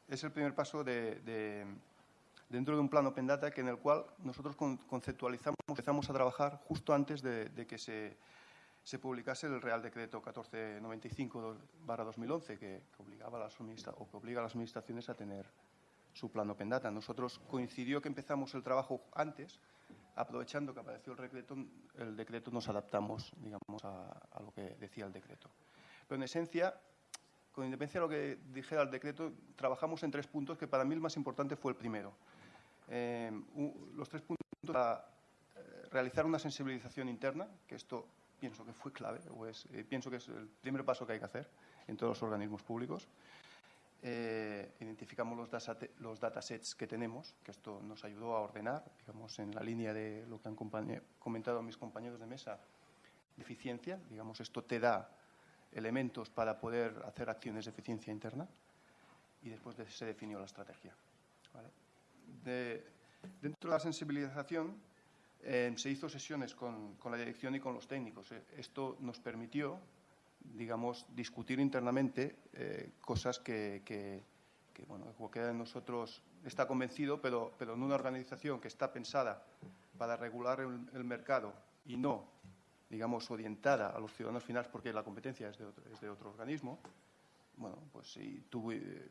es el primer paso de, dentro de un plan Open Data que en el cual nosotros conceptualizamos, empezamos a trabajar justo antes de, que se, publicase el Real Decreto 1495-2011 que, obligaba a las o que obliga a las administraciones a tener su plan Open Data. Nosotros coincidió que empezamos el trabajo antes aprovechando que apareció el decreto, el decreto nos adaptamos, digamos, a, lo que decía el decreto. Pero en esencia, con independencia de lo que dijera el decreto, trabajamos en tres puntos, que para mí el más importante fue el primero. Eh, los tres puntos para eh, realizar una sensibilización interna, que esto pienso que fue clave, o es, eh, pienso que es el primer paso que hay que hacer en todos los organismos públicos. Eh, identificamos los, los datasets que tenemos, que esto nos ayudó a ordenar, digamos, en la línea de lo que han comentado mis compañeros de mesa, de eficiencia. Digamos, esto te da elementos para poder hacer acciones de eficiencia interna y después se definió la estrategia. Dentro de la sensibilización eh, se hizo sesiones con, con, la dirección y con los técnicos. Eh, esto nos permitió digamos, discutir internamente eh, cosas que, bueno, cualquiera de nosotros está convencido, pero, pero en una organización que está pensada para regular el, mercado y no, digamos, orientada a los ciudadanos finales porque la competencia es de otro, es de otro organismo, bueno, pues sí, tuve,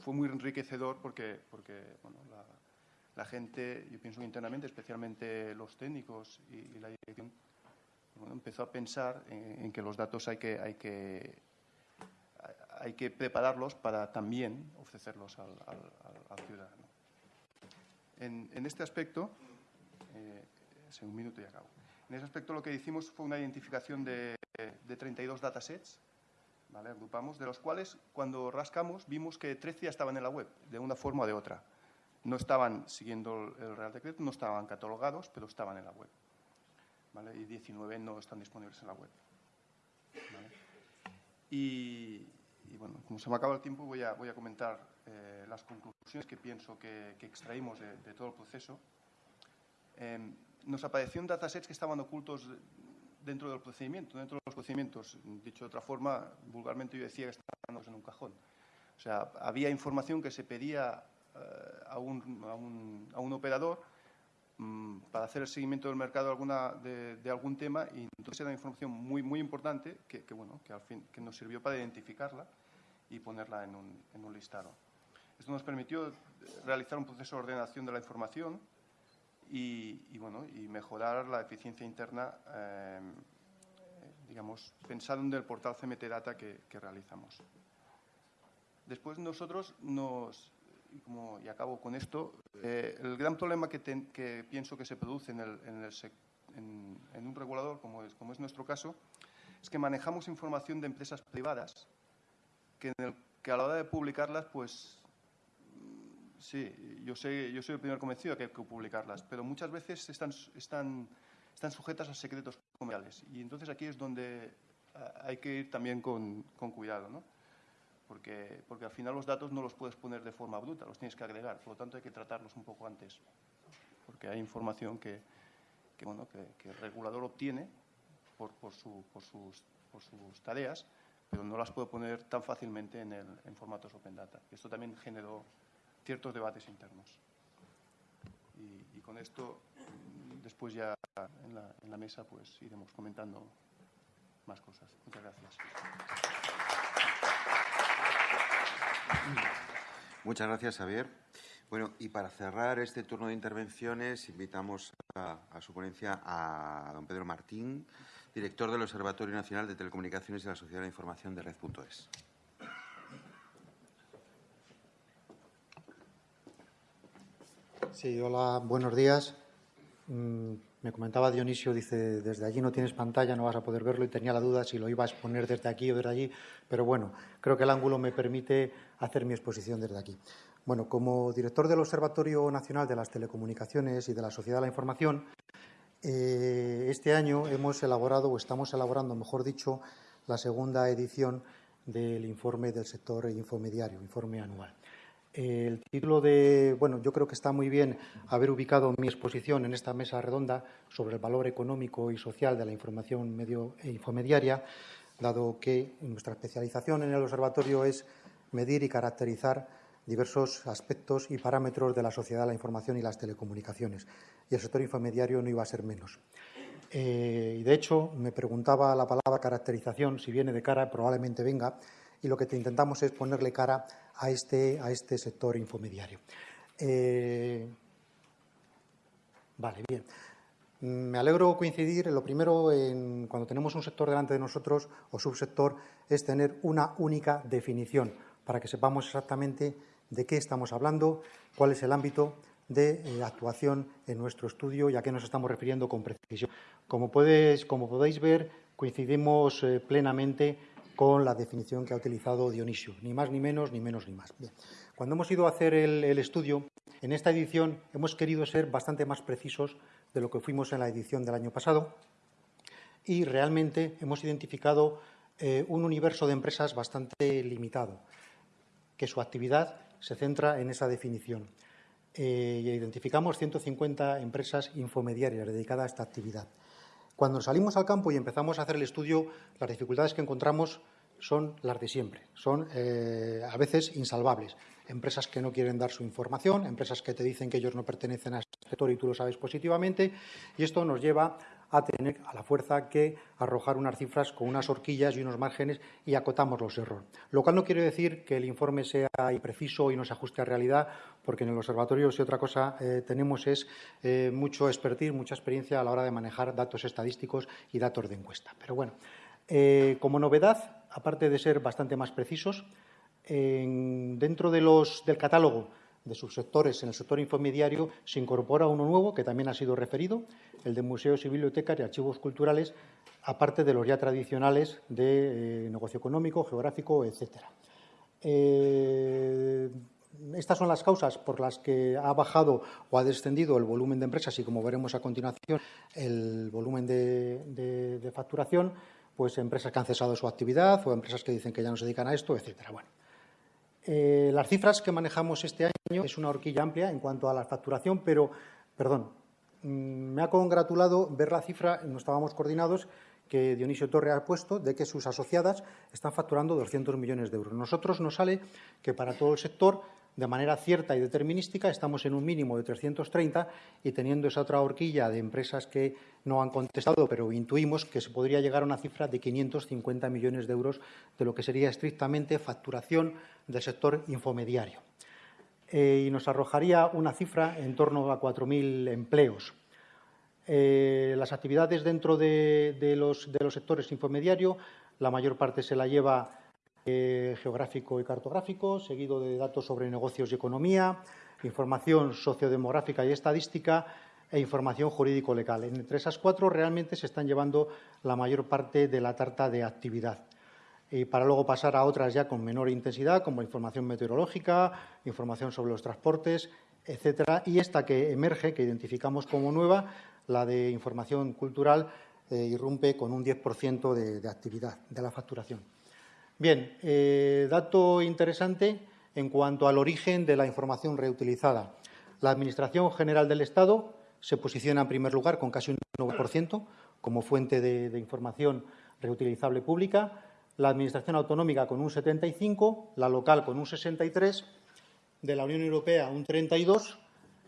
fue muy enriquecedor porque, porque bueno, la, gente, yo pienso internamente, especialmente los técnicos y, y la dirección, empezó a pensar en, que los datos hay que, hay que, hay que prepararlos para también ofrecerlos al, ciudadano. En, este aspecto, eh, un minuto y acabo. En ese aspecto lo que hicimos fue una identificación de, de 32 datasets, agrupamos, de los cuales cuando rascamos vimos que 13 ya estaban en la web, de una forma o de otra. No estaban siguiendo el Real Decreto, no estaban catalogados, pero estaban en la web. Y 19 no están disponibles en la web. Y, bueno, como se me acaba el tiempo, voy a, voy a comentar eh, las conclusiones que pienso que, que extraímos de, de, todo el proceso. Eh, nos aparecieron datasets que estaban ocultos dentro del procedimiento, dentro de los procedimientos. Dicho de otra forma, vulgarmente yo decía que estaban en un cajón. O sea, había información que se pedía eh, a, un, a, un, a, un, operador mmm, para hacer el seguimiento del mercado de, alguna, de, de, algún tema y entonces era información muy, muy importante que, que, bueno, que, al fin, que nos sirvió para identificarla y ponerla en un, en un listado. Esto nos permitió realizar un proceso de ordenación de la información y, y, bueno, y mejorar la eficiencia interna, eh, digamos, pensando en el portal CMT Data que, realizamos. Después nosotros nos, y, como, y acabo con esto, eh, el gran problema que, ten, que, pienso que se produce en, el, en, el, en, en un regulador, como es, como es, nuestro caso, es que manejamos información de empresas privadas que, el, que a la hora de publicarlas, pues Sí, yo, sé, yo soy el primer convencido de que hay que publicarlas, pero muchas veces están, están, están sujetas a secretos comerciales. Y entonces aquí es donde hay que ir también con, con cuidado, ¿no? Porque, porque al final los datos no los puedes poner de forma bruta, los tienes que agregar. Por lo tanto, hay que tratarlos un poco antes, porque hay información que, bueno, que, el regulador obtiene por, por, su, por, sus, por sus tareas, pero no las puede poner tan fácilmente en, el, en formatos Open Data. Esto también generó ciertos debates internos. Y, con esto, después ya en la, en la, mesa, pues iremos comentando más cosas. Muchas gracias. Muchas gracias, Javier. Bueno, y para cerrar este turno de intervenciones, invitamos a, su ponencia a don Pedro Martín, director del Observatorio Nacional de Telecomunicaciones y la Sociedad de Información de Red.es. Sí, hola, buenos días. Mm, me comentaba Dionisio, dice, desde allí no tienes pantalla, no vas a poder verlo y tenía la duda si lo iba a exponer desde aquí o desde allí, pero bueno, creo que el ángulo me permite hacer mi exposición desde aquí. Bueno, como director del Observatorio Nacional de las Telecomunicaciones y de la Sociedad de la Información, eh, este año hemos elaborado, o estamos elaborando, mejor dicho, la segunda edición del informe del sector infomediario, informe anual. El título de, bueno, yo creo que está muy bien haber ubicado mi exposición en esta mesa redonda sobre el valor económico y social de la información medio e infomediaria, dado que nuestra especialización en el observatorio es medir y caracterizar diversos aspectos y parámetros de la sociedad de la información y las telecomunicaciones. Y el sector infomediario no iba a ser menos. Eh, y de hecho, me preguntaba la palabra caracterización, si viene de cara, probablemente venga, y lo que te intentamos es ponerle cara a este, a este sector infomediario. Eh, vale, bien. Me alegro coincidir, lo primero, en, cuando tenemos un sector delante de nosotros o subsector, es tener una única definición para que sepamos exactamente de qué estamos hablando, cuál es el ámbito de eh, actuación en nuestro estudio y a qué nos estamos refiriendo con precisión. Como, como podéis ver, coincidimos eh, plenamente con la definición que ha utilizado Dionisio, ni más ni menos, ni menos ni más. Cuando hemos ido a hacer el, estudio, en esta edición hemos querido ser bastante más precisos de lo que fuimos en la edición del año pasado y realmente hemos identificado eh, un universo de empresas bastante limitado, que su actividad se centra en esa definición. Eh, identificamos 150 empresas infomediarias dedicadas a esta actividad. Cuando salimos al campo y empezamos a hacer el estudio, las dificultades que encontramos son las de siempre, son eh, a veces insalvables. Empresas que no quieren dar su información, empresas que te dicen que ellos no pertenecen a este sector y tú lo sabes positivamente, y esto nos lleva a tener a la fuerza que arrojar unas cifras con unas horquillas y unos márgenes y acotamos los errores. Lo cual no quiere decir que el informe sea impreciso y no se ajuste a realidad, porque en el observatorio, si otra cosa eh, tenemos es eh, mucho expertise, mucha experiencia a la hora de manejar datos estadísticos y datos de encuesta. Pero bueno, eh, como novedad, aparte de ser bastante más precisos, en, dentro del catálogo de subsectores en el sector infomediario se incorpora uno nuevo, que también ha sido referido, el de museos y bibliotecas y archivos culturales, aparte de los ya tradicionales de eh, negocio económico, geográfico, etcétera. Eh, estas son las causas por las que ha bajado o ha descendido el volumen de empresas y, como veremos a continuación, el volumen de, facturación, pues empresas que han cesado su actividad o empresas que dicen que ya no se dedican a esto, etcétera. Bueno, eh, las cifras que manejamos este año es una horquilla amplia en cuanto a la facturación, pero, perdón, mm, me ha congratulado ver la cifra, no estábamos coordinados, que Dionisio Torre ha puesto de que sus asociadas están facturando 200 millones de euros. Nosotros nos sale que para todo el sector de manera cierta y determinística, estamos en un mínimo de 330 y teniendo esa otra horquilla de empresas que no han contestado, pero intuimos que se podría llegar a una cifra de 550 millones de euros de lo que sería estrictamente facturación del sector infomediario. Eh, y nos arrojaría una cifra en torno a 4.000 empleos. Eh, las actividades dentro de, los, de los sectores infomediario, la mayor parte se la lleva eh, geográfico y cartográfico, seguido de datos sobre negocios y economía, información sociodemográfica y estadística e información jurídico-legal. Entre esas cuatro realmente se están llevando la mayor parte de la tarta de actividad. Y para luego pasar a otras ya con menor intensidad, como información meteorológica, información sobre los transportes, etcétera. Y esta que emerge, que identificamos como nueva, la de información cultural, eh, irrumpe con un 10% de actividad de la facturación. Bien, eh, dato interesante en cuanto al origen de la información reutilizada. La Administración General del Estado se posiciona en primer lugar con casi un 9% como fuente de, información reutilizable pública, la Administración Autonómica con un 75%, la local con un 63%, de la Unión Europea un 32%,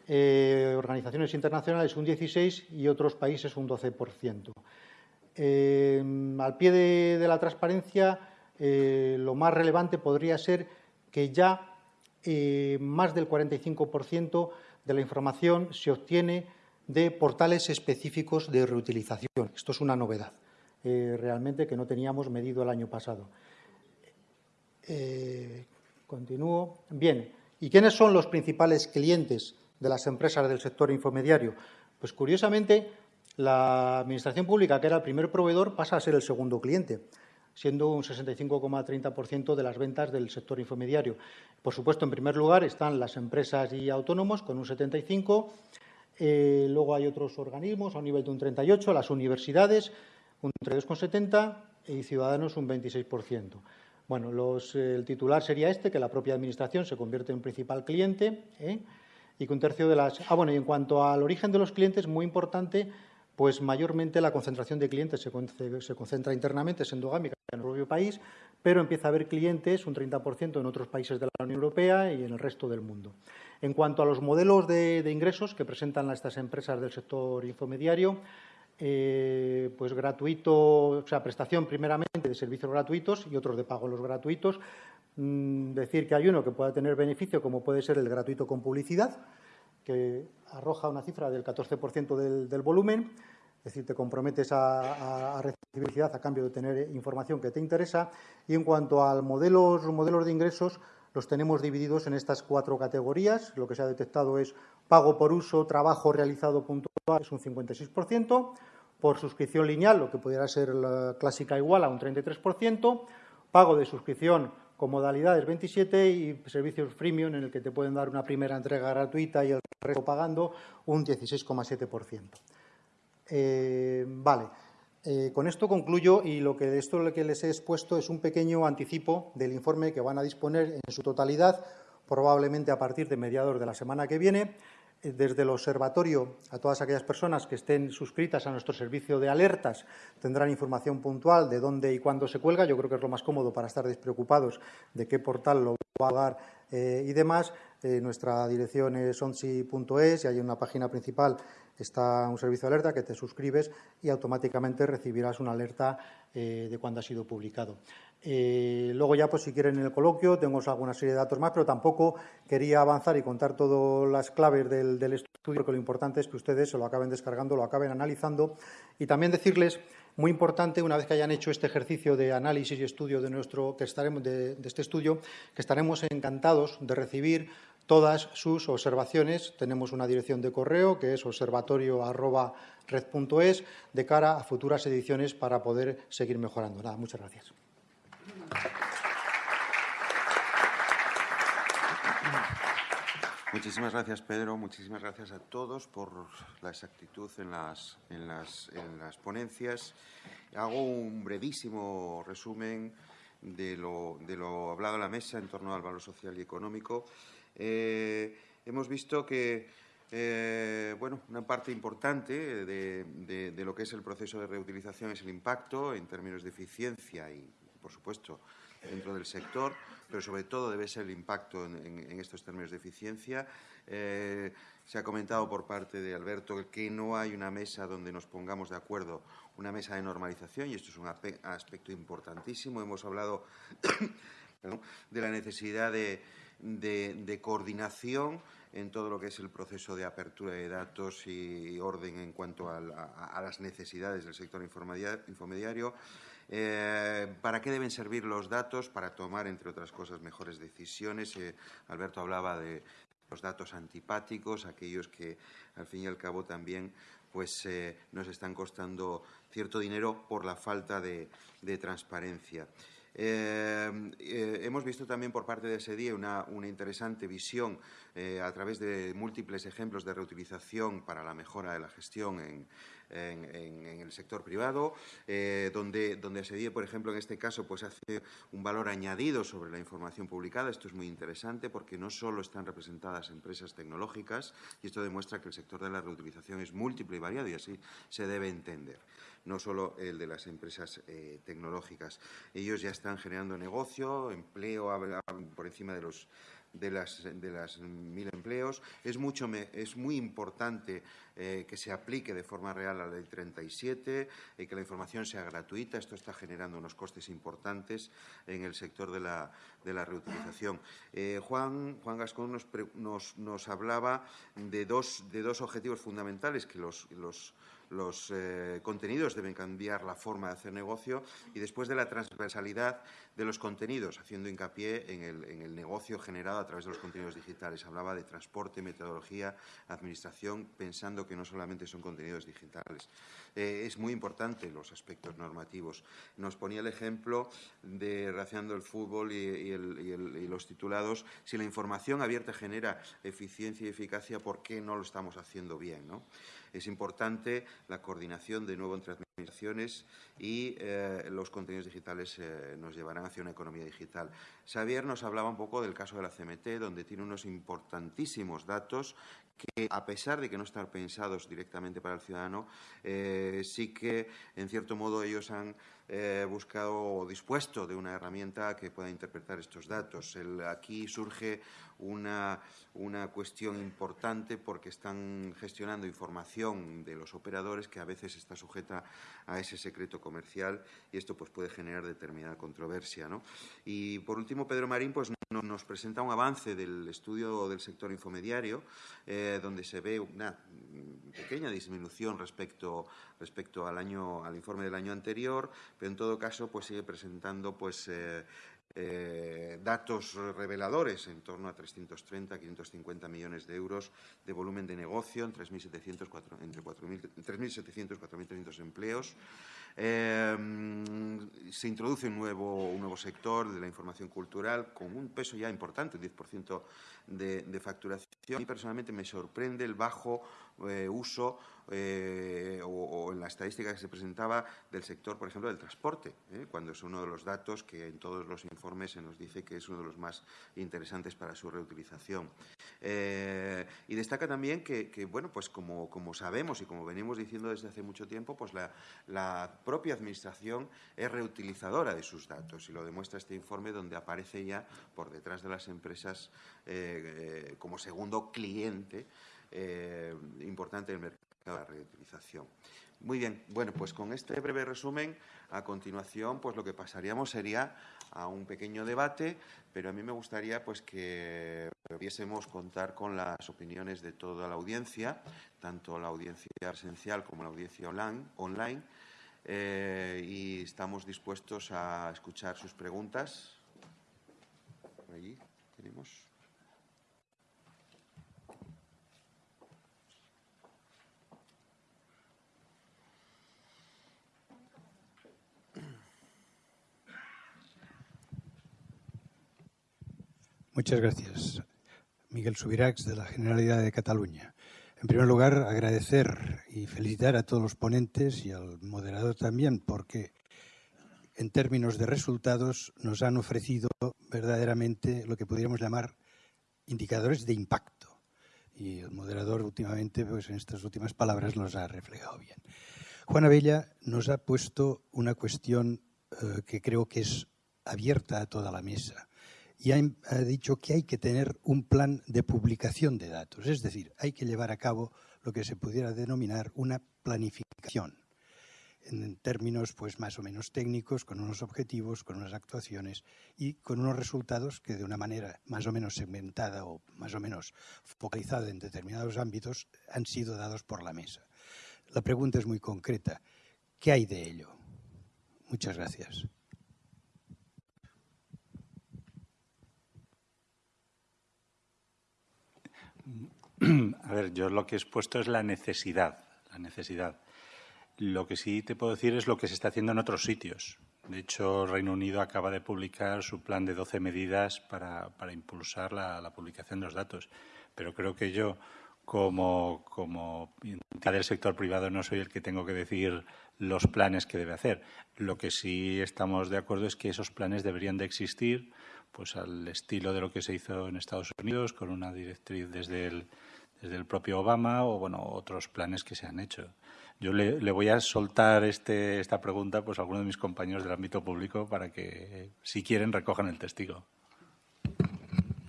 eh, organizaciones internacionales un 16% y otros países un 12%. Eh, al pie de la transparencia, eh, lo más relevante podría ser que ya eh, más del 45% de la información se obtiene de portales específicos de reutilización. Esto es una novedad, eh, realmente, que no teníamos medido el año pasado. continúo. Bien, ¿y quiénes son los principales clientes de las empresas del sector infomediario? Pues, curiosamente, la Administración Pública, que era el primer proveedor, pasa a ser el segundo cliente siendo un 65,30% de las ventas del sector infomediario. Por supuesto, en primer lugar están las empresas y autónomos con un 75%, eh, luego hay otros organismos a un nivel de un 38%, las universidades un 32,70% y ciudadanos un 26%. Bueno, el titular sería este, que la propia Administración se convierte en principal cliente ¿eh? y que un tercio de las... Ah, bueno, y en cuanto al origen de los clientes, muy importante pues mayormente la concentración de clientes se, concentra internamente, es endogámica en el propio país, pero empieza a haber clientes, un 30% en otros países de la Unión Europea y en el resto del mundo. En cuanto a los modelos de, ingresos que presentan estas empresas del sector infomediario, eh, pues gratuito, o sea, prestación primeramente de servicios gratuitos y otros de pago los gratuitos. Mm, decir que hay uno que pueda tener beneficio, como puede ser el gratuito con publicidad, que arroja una cifra del 14% del, volumen, es decir, te comprometes a, a, recibir publicidad a cambio de tener información que te interesa. Y en cuanto a modelos, modelos de ingresos, los tenemos divididos en estas cuatro categorías. Lo que se ha detectado es pago por uso, trabajo realizado puntual, es un 56%, por suscripción lineal, lo que pudiera ser clásica igual a un 33%, pago de suscripción con modalidades 27 y servicios freemium en el que te pueden dar una primera entrega gratuita y el resto pagando un 16,7%. Eh, vale, eh, con esto concluyo y lo que esto lo que les he expuesto es un pequeño anticipo del informe que van a disponer en su totalidad, probablemente a partir de mediados de la semana que viene desde el observatorio a todas aquellas personas que estén suscritas a nuestro servicio de alertas tendrán información puntual de dónde y cuándo se cuelga. Yo creo que es lo más cómodo para estar despreocupados de qué portal lo va a pagar eh, y demás. Eh, nuestra dirección es onsi.es y hay una página principal está un servicio de alerta que te suscribes y automáticamente recibirás una alerta eh, de cuando ha sido publicado. Eh, luego ya, pues si quieren en el coloquio, tengo alguna serie de datos más, pero tampoco quería avanzar y contar todas las claves del, estudio, porque lo importante es que ustedes se lo acaben descargando, lo acaben analizando y también decirles, muy importante, una vez que hayan hecho este ejercicio de análisis y estudio de nuestro, que estaremos de, este estudio, que estaremos encantados de recibir todas sus observaciones. Tenemos una dirección de correo que es observatorio.red.es de cara a futuras ediciones para poder seguir mejorando. Nada, muchas gracias. Muchísimas gracias, Pedro. Muchísimas gracias a todos por la exactitud en las, en las, en las ponencias. Hago un brevísimo resumen de lo, de lo, hablado en la mesa en torno al valor social y económico. Eh, hemos visto que eh, bueno, una parte importante de, lo que es el proceso de reutilización es el impacto en términos de eficiencia y, por supuesto, dentro del sector, pero sobre todo debe ser el impacto en, estos términos de eficiencia. Eh, se ha comentado por parte de Alberto que no hay una mesa donde nos pongamos de acuerdo, una mesa de normalización, y esto es un aspecto importantísimo. Hemos hablado de la necesidad de, coordinación en todo lo que es el proceso de apertura de datos y orden en cuanto a, las necesidades del sector infomediario. Eh, ¿Para qué deben servir los datos? Para tomar, entre otras cosas, mejores decisiones. Eh, Alberto hablaba de los datos antipáticos, aquellos que, al fin y al cabo, también pues, eh, nos están costando cierto dinero por la falta de, transparencia. Hemos visto también por parte de SEDIE una, una interesante visión a través de múltiples ejemplos de reutilización para la mejora de la gestión en, el sector privado, eh, donde, donde SEDIE, por ejemplo, en este caso, pues hace un valor añadido sobre la información publicada. Esto es muy interesante porque no solo están representadas empresas tecnológicas, y esto demuestra que el sector de la reutilización es múltiple y variado, y así se debe entender no solo el de las empresas eh, tecnológicas. Ellos ya están generando negocio, empleo por encima de los de las, de las mil empleos. Es, mucho es muy importante eh, que se aplique de forma real la Ley 37 y que la información sea gratuita. Esto está generando unos costes importantes en el sector de la, de la reutilización. Eh, Juan, Juan Gascón nos, nos, nos hablaba de dos, de dos objetivos fundamentales que los los eh, contenidos deben cambiar la forma de hacer negocio y después de la transversalidad de los contenidos, haciendo hincapié en el, negocio generado a través de los contenidos digitales. Hablaba de transporte, metodología, administración, pensando que no solamente son contenidos digitales. Eh, es muy importante los aspectos normativos. Nos ponía el ejemplo de relacionando el fútbol y, los titulados. Si la información abierta genera eficiencia y eficacia, ¿por qué no lo estamos haciendo bien? ¿no? Es importante la coordinación de nuevo entre y eh, los contenidos digitales eh, nos llevarán hacia una economía digital. Xavier nos hablaba un poco del caso de la CMT, donde tiene unos importantísimos datos que, a pesar de que no están pensados directamente para el ciudadano, eh, sí que, en cierto modo, ellos han buscado o dispuesto de una herramienta que pueda interpretar estos datos. aquí surge una, una cuestión importante porque están gestionando información de los operadores que a veces está sujeta a ese secreto comercial y esto pues, puede generar determinada controversia. Y por último, Pedro Marín pues, nos presenta un avance del estudio del sector infomediario, eh, donde se ve una pequeña disminución respecto, respecto al, año, al informe del año anterior, pero en todo caso pues, sigue presentando pues, eh, eh, datos reveladores en torno a 330, 550 millones de euros de volumen de negocio en 3.700, entre 3.700 4.300 empleos. Eh, se introduce un nuevo, sector de la información cultural con un peso ya importante, un 10% de, de facturación. Y personalmente me sorprende el bajo eh, uso eh, o, en la estadística que se presentaba del sector, por ejemplo, del transporte, ¿eh? cuando es uno de los datos que en todos los informes se nos dice que es uno de los más interesantes para su reutilización. y destaca también que, bueno, pues como, como, sabemos y como venimos diciendo desde hace mucho tiempo, pues la, la propia Administración es reutilizadora de sus datos y lo demuestra este informe donde aparece ya por detrás de las empresas como segundo cliente eh, importante en el mercado de la reutilización. Muy bien, bueno, pues con este breve resumen, a continuación, pues lo que pasaríamos sería a un pequeño debate, pero a mí me gustaría pues que pudiésemos contar con las opiniones de toda la audiencia, tanto la audiencia presencial como la audiencia online, eh, y estamos dispuestos a escuchar sus preguntas. Allí tenemos. Muchas gracias. Miguel Subirax, de la Generalidad de Cataluña. En primer lugar, agradecer y felicitar a todos los ponentes y al moderador también, porque en términos de resultados nos han ofrecido verdaderamente lo que podríamos llamar indicadores de impacto. Y el moderador últimamente, pues en estas últimas palabras, los ha reflejado bien. Juan Abella nos ha puesto una cuestión eh, que creo que es abierta a toda la mesa y ha, dicho que hay que tener un plan de publicación de datos, es decir, hay que llevar a cabo lo que se pudiera denominar una planificación en términos pues más o menos técnicos, con unos objetivos, con unas actuaciones y con unos resultados que de una manera más o menos segmentada o más o menos focalizada en determinados ámbitos han sido dados por la mesa. La pregunta es muy concreta. ¿Qué hay de ello? Muchas gracias. A ver, yo lo que he expuesto es la necesidad, la necesidad. Lo que sí te puedo decir es lo que se está haciendo en otros sitios. De hecho, Reino Unido acaba de publicar su plan de 12 medidas para, impulsar la, publicación de los datos. Pero creo que yo, como, como del sector privado, no soy el que tengo que decir los planes que debe hacer. Lo que sí estamos de acuerdo es que esos planes deberían de existir pues al estilo de lo que se hizo en Estados Unidos, con una directriz desde el, desde el propio Obama o bueno otros planes que se han hecho. Yo le, voy a soltar este, esta pregunta pues, a algunos de mis compañeros del ámbito público para que, si quieren, recojan el testigo.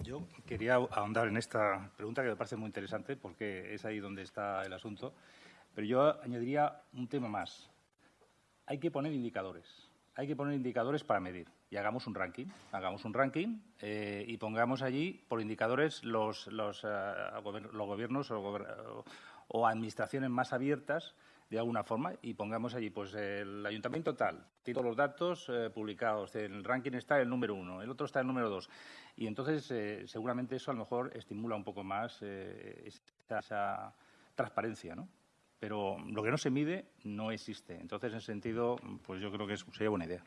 Yo quería ahondar en esta pregunta que me parece muy interesante porque es ahí donde está el asunto. Pero yo añadiría un tema más. Hay que poner indicadores. Hay que poner indicadores para medir y hagamos un ranking. Hagamos un ranking eh, y pongamos allí por indicadores los, los, eh, los gobiernos o, administraciones más abiertas de alguna forma y pongamos allí, pues el ayuntamiento tal, tiene todos los datos eh, publicados, el ranking está el número uno, el otro está el número dos. Y entonces seguramente eso a lo mejor estimula un poco más esa, esa, transparencia, ¿no? Pero lo que no se mide no existe. Entonces, en ese sentido, pues yo creo que sería buena idea.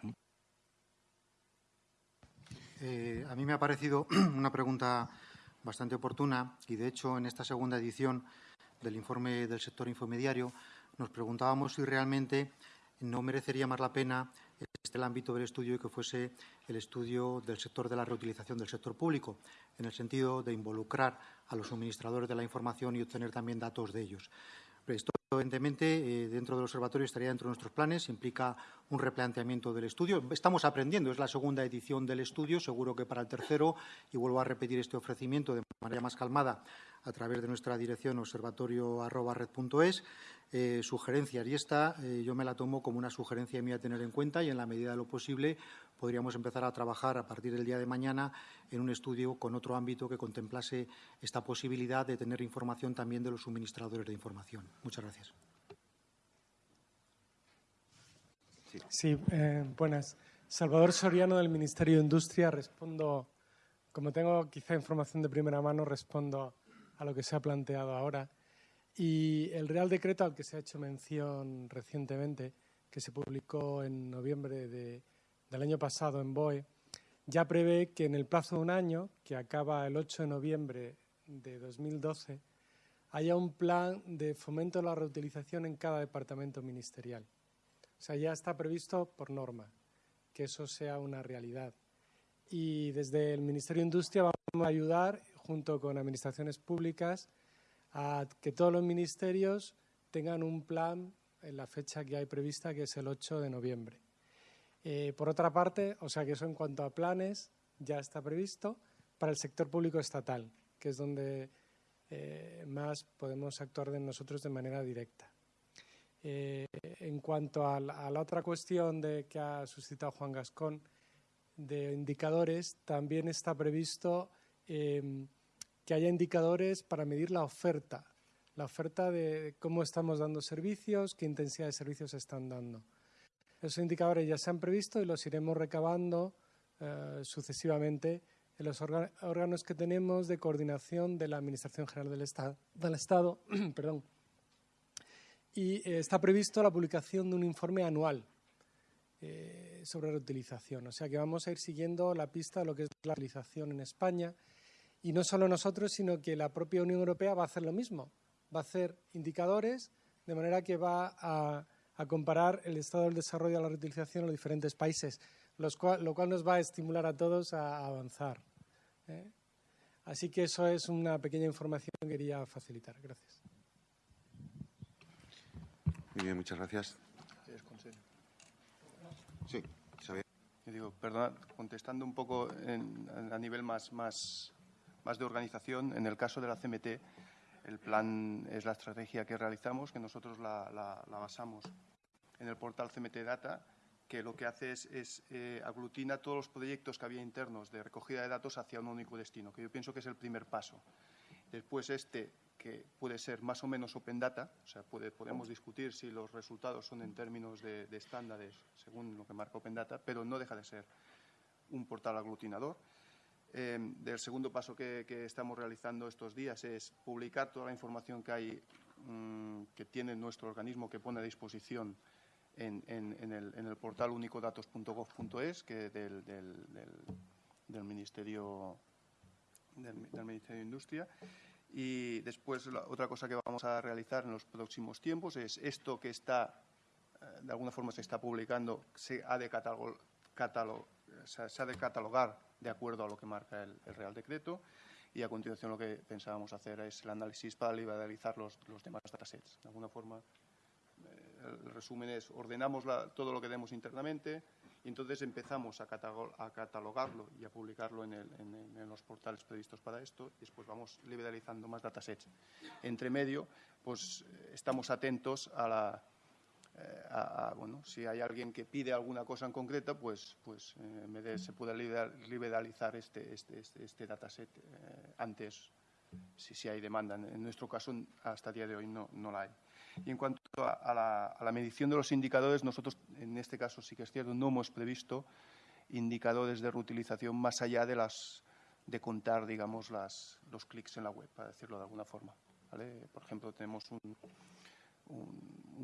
Eh, a mí me ha parecido una pregunta bastante oportuna y, de hecho, en esta segunda edición del informe del sector infomediario nos preguntábamos si realmente no merecería más la pena este el ámbito del estudio que fuese el estudio del sector de la reutilización del sector público, en el sentido de involucrar a los suministradores de la información y obtener también datos de ellos. Esto, evidentemente, eh, dentro del observatorio estaría dentro de nuestros planes, implica un replanteamiento del estudio. Estamos aprendiendo, es la segunda edición del estudio, seguro que para el tercero, y vuelvo a repetir este ofrecimiento de manera más calmada a través de nuestra dirección observatorio.red.es, eh, sugerencias. Y esta eh, yo me la tomo como una sugerencia mía a tener en cuenta y, en la medida de lo posible, podríamos empezar a trabajar a partir del día de mañana en un estudio con otro ámbito que contemplase esta posibilidad de tener información también de los suministradores de información. Muchas gracias. Sí, eh, buenas. Salvador Soriano del Ministerio de Industria. Respondo, como tengo quizá información de primera mano, respondo a lo que se ha planteado ahora. Y el Real Decreto al que se ha hecho mención recientemente, que se publicó en noviembre del año pasado en BOE, ya prevé que en el plazo de un año, que acaba el 8 de noviembre de 2012, haya un plan de fomento de la reutilización en cada departamento ministerial. O sea, ya está previsto por norma que eso sea una realidad. Y desde el Ministerio de Industria vamos a ayudar junto con administraciones públicas, a que todos los ministerios tengan un plan en la fecha que hay prevista, que es el 8 de noviembre. Eh, por otra parte, o sea que eso en cuanto a planes ya está previsto para el sector público estatal, que es donde eh, más podemos actuar de nosotros de manera directa. Eh, en cuanto a la, a la, otra cuestión de, que ha suscitado Juan Gascón de indicadores, también está previsto que haya indicadores para medir la oferta, la oferta de cómo estamos dando servicios, qué intensidad de servicios se están dando. Esos indicadores ya se han previsto y los iremos recabando eh, sucesivamente en los órganos que tenemos de coordinación de la Administración General del Estado. Perdón. Y eh, está previsto la publicación de un informe anual. Eh, sobre reutilización. O sea que vamos a ir siguiendo la pista de lo que es la utilización en España. Y no solo nosotros, sino que la propia Unión Europea va a hacer lo mismo. Va a hacer indicadores de manera que va a, comparar el estado del desarrollo de la reutilización en los diferentes países, lo cual nos va a estimular a todos a avanzar. ¿eh? Así que eso es una pequeña información que quería facilitar. Gracias. Muy bien, muchas gracias. Sí, digo, perdona, contestando un poco a nivel más, más, más de organización, en el caso de la CMT, el plan es la estrategia que realizamos, que nosotros la, basamos en el portal CMT Data que lo que hace es, eh, aglutina todos los proyectos que había internos de recogida de datos hacia un único destino, que yo pienso que es el primer paso. Después este, que puede ser más o menos open data, o sea, podemos discutir si los resultados son en términos de, estándares según lo que marca open data, pero no deja de ser un portal aglutinador. Eh, el segundo paso que, estamos realizando estos días es publicar toda la información que hay, mm, que tiene nuestro organismo que pone a disposición en, el, portal únicodatos.gov.es, que del, del, Ministerio del, Ministerio de Industria. Y después, otra cosa que vamos a realizar en los próximos tiempos es esto que está, eh, de alguna forma se está publicando, se ha de, se ha de catalogar de acuerdo a lo que marca el, Real Decreto. Y a continuación lo que pensábamos hacer es el análisis para liberalizar los, los demás datasets. De alguna forma el resumen es, ordenamos todo lo que demos internamente y entonces empezamos a, catalogarlo y a publicarlo en, los portales previstos para esto y después vamos liberalizando más datasets. Entre medio, pues estamos atentos a la... Eh, bueno, si hay alguien que pide alguna cosa en concreto, pues, pues eh, se puede liberalizar este, este, este, este dataset eh, antes, si, si, hay demanda. En nuestro caso, hasta el día de hoy no, no la hay. Y en cuanto a la, medición de los indicadores, nosotros en este caso sí que es cierto, no hemos previsto indicadores de reutilización más allá de las de contar, digamos, las, los clics en la web, para decirlo de alguna forma. Por ejemplo, tenemos un,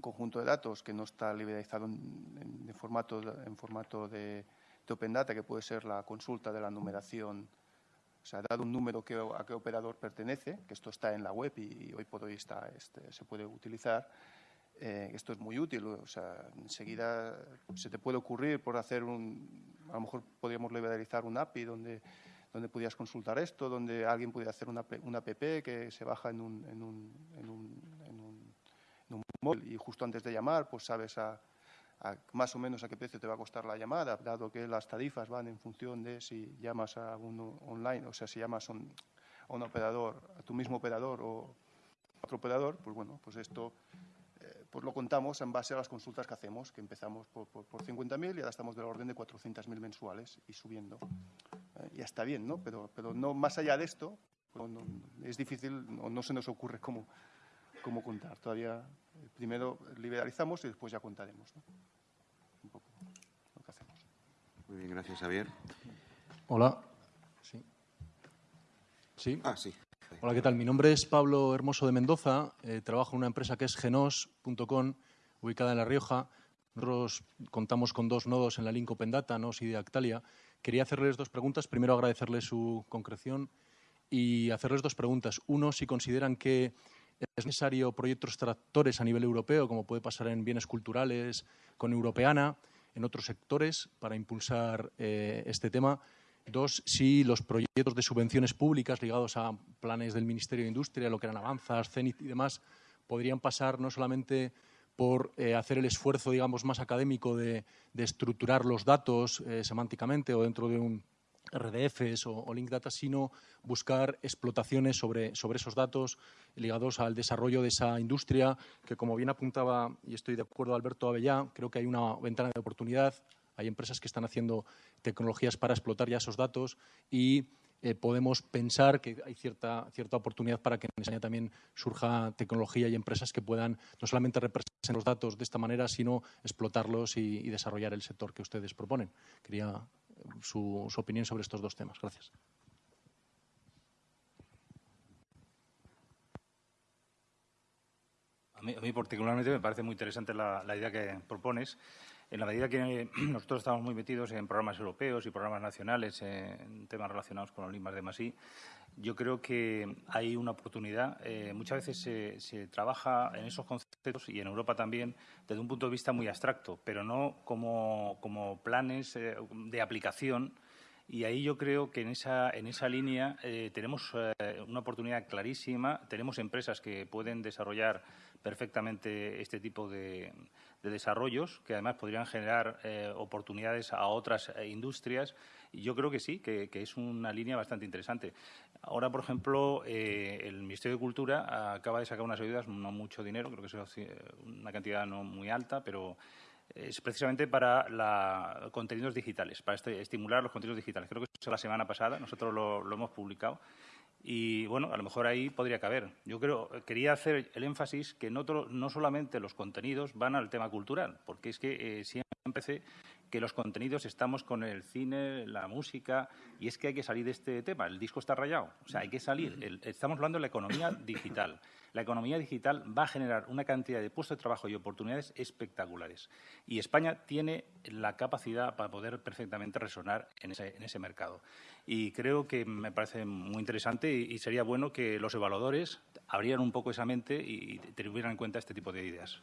conjunto de datos que no está liberalizado en, formato, en formato de, Open Data, que puede ser la consulta de la numeración o sea, dado un número que, a qué operador pertenece, que esto está en la web y, hoy por hoy está, este, se puede utilizar, eh, esto es muy útil. O sea, enseguida se te puede ocurrir por hacer un... A lo mejor podríamos liberalizar un API donde, donde pudieras consultar esto, donde alguien pudiera hacer una, una app que se baja en un, en un, en un, en un, en un móvil y justo antes de llamar, pues sabes a más o menos a qué precio te va a costar la llamada, dado que las tarifas van en función de si llamas a uno online, o sea, si llamas a un, operador, a tu mismo operador o a otro operador, pues bueno, pues esto eh, pues lo contamos en base a las consultas que hacemos, que empezamos por, por, 50.000 y ahora estamos del orden de 400.000 mensuales y subiendo. Eh, ya está bien, ¿no? Pero, pero no más allá de esto, pues es difícil, o no se nos ocurre cómo, cómo contar. Todavía primero liberalizamos y después ya contaremos. ¿no? Muy bien, gracias, Javier. Hola. Sí. ¿Sí? Ah, sí. Hola, ¿qué tal? Mi nombre es Pablo Hermoso de Mendoza. Eh, trabajo en una empresa que es genos.com, ubicada en La Rioja. Nosotros contamos con dos nodos en la link Open Data, NOS y de Actalia. Quería hacerles dos preguntas. Primero, agradecerles su concreción y hacerles dos preguntas. Uno, si consideran que es necesario proyectos tractores a nivel europeo, como puede pasar en bienes culturales con Europeana en otros sectores para impulsar eh, este tema. Dos, si los proyectos de subvenciones públicas ligados a planes del Ministerio de Industria, lo que eran Avanzas, CENIT y demás, podrían pasar no solamente por eh, hacer el esfuerzo, digamos, más académico de, estructurar los datos eh, semánticamente o dentro de un RDFs o, Link Data, sino buscar explotaciones sobre, sobre esos datos ligados al desarrollo de esa industria, que como bien apuntaba, y estoy de acuerdo Alberto Avellá, creo que hay una ventana de oportunidad, hay empresas que están haciendo tecnologías para explotar ya esos datos y eh, podemos pensar que hay cierta, cierta oportunidad para que en España también surja tecnología y empresas que puedan no solamente representar los datos de esta manera, sino explotarlos y, y desarrollar el sector que ustedes proponen. Quería su, opinión sobre estos dos temas. Gracias. A mí, particularmente me parece muy interesante la, idea que propones. En la medida que nosotros estamos muy metidos en programas europeos y programas nacionales en temas relacionados con los limas de Masí, yo creo que hay una oportunidad. Eh, muchas veces se, trabaja en esos conceptos y en Europa también desde un punto de vista muy abstracto, pero no como, planes eh, de aplicación. Y ahí yo creo que en esa, en esa línea eh, tenemos una oportunidad clarísima. Tenemos empresas que pueden desarrollar perfectamente este tipo de, desarrollos, que además podrían generar oportunidades a otras industrias yo creo que sí, que, es una línea bastante interesante. Ahora, por ejemplo, eh, el Ministerio de Cultura acaba de sacar unas ayudas, no mucho dinero, creo que es una cantidad no muy alta, pero es precisamente para la, contenidos digitales, para este, estimular los contenidos digitales. Creo que eso la semana pasada, nosotros lo, hemos publicado. Y bueno, a lo mejor ahí podría caber. Yo creo, quería hacer el énfasis que no, no solamente los contenidos van al tema cultural, porque es que eh, siempre empecé que los contenidos estamos con el cine, la música, y es que hay que salir de este tema. El disco está rayado, o sea, hay que salir. estamos hablando de la economía digital. La economía digital va a generar una cantidad de puestos de trabajo y oportunidades espectaculares. Y España tiene la capacidad para poder perfectamente resonar en ese, mercado. Y creo que me parece muy interesante y, sería bueno que los evaluadores abrieran un poco esa mente y, tuvieran en cuenta este tipo de ideas.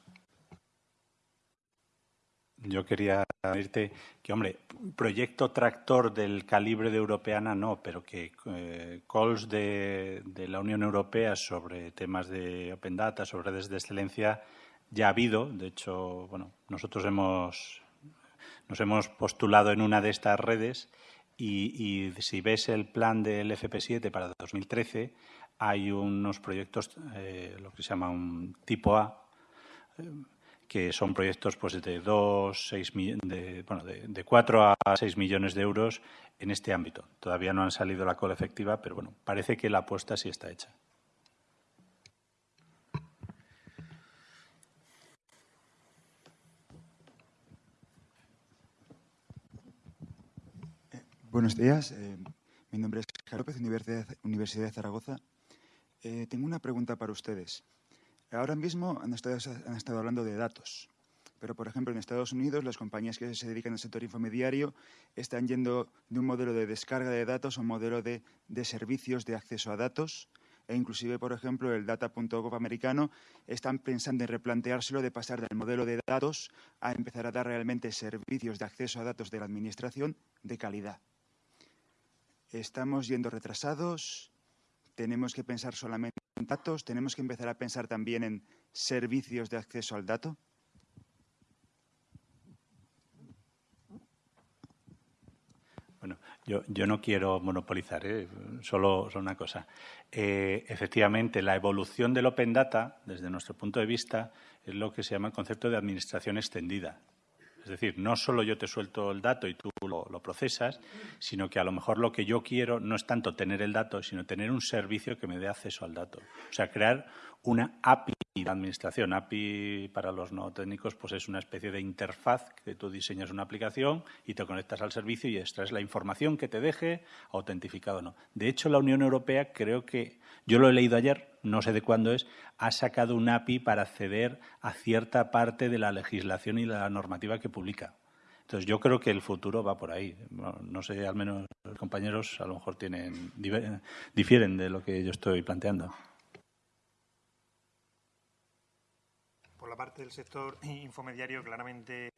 Yo quería decirte que, hombre, proyecto tractor del calibre de Europeana no, pero que eh, calls de, la Unión Europea sobre temas de Open Data, sobre redes de excelencia, ya ha habido. De hecho, bueno, nosotros hemos, nos hemos postulado en una de estas redes y, si ves el plan del FP7 para 2013, hay unos proyectos, eh, lo que se llama un tipo A, eh, que son proyectos pues, de, dos, seis, de, bueno, de, 4 a 6 millones de euros en este ámbito. Todavía no han salido la cola efectiva, pero bueno, parece que la apuesta sí está hecha. Buenos días. Eh, mi nombre es Carlos López, Universidad, Universidad de Zaragoza. Eh, tengo una pregunta para ustedes. Ahora mismo han estado, hablando de datos, pero por ejemplo en Estados Unidos las compañías que se dedican al sector infomediario están yendo de un modelo de descarga de datos a un modelo de, servicios de acceso a datos e inclusive, por ejemplo, el data.gov americano están pensando en replanteárselo de pasar del modelo de datos a empezar a dar realmente servicios de acceso a datos de la Administración de calidad. Estamos yendo retrasados, tenemos que pensar solamente datos, tenemos que empezar a pensar también en servicios de acceso al dato. Bueno, yo, no quiero monopolizar, ¿eh? solo, una cosa. Eh, efectivamente, la evolución del Open Data, desde nuestro punto de vista, es lo que se llama el concepto de administración extendida. Es decir, no solo yo te suelto el dato y tú lo, procesas, sino que a lo mejor lo que yo quiero no es tanto tener el dato, sino tener un servicio que me dé acceso al dato. O sea, crear una API de administración. API para los no técnicos pues es una especie de interfaz que tú diseñas una aplicación y te conectas al servicio y extraes la información que te deje autentificado o no. De hecho, la Unión Europea creo que, yo lo he leído ayer, no sé de cuándo es, ha sacado un API para acceder a cierta parte de la legislación y la normativa que publica. Entonces, yo creo que el futuro va por ahí. no sé, al menos los compañeros a lo mejor tienen, difieren de lo que yo estoy planteando. Por la parte del sector infomediario, claramente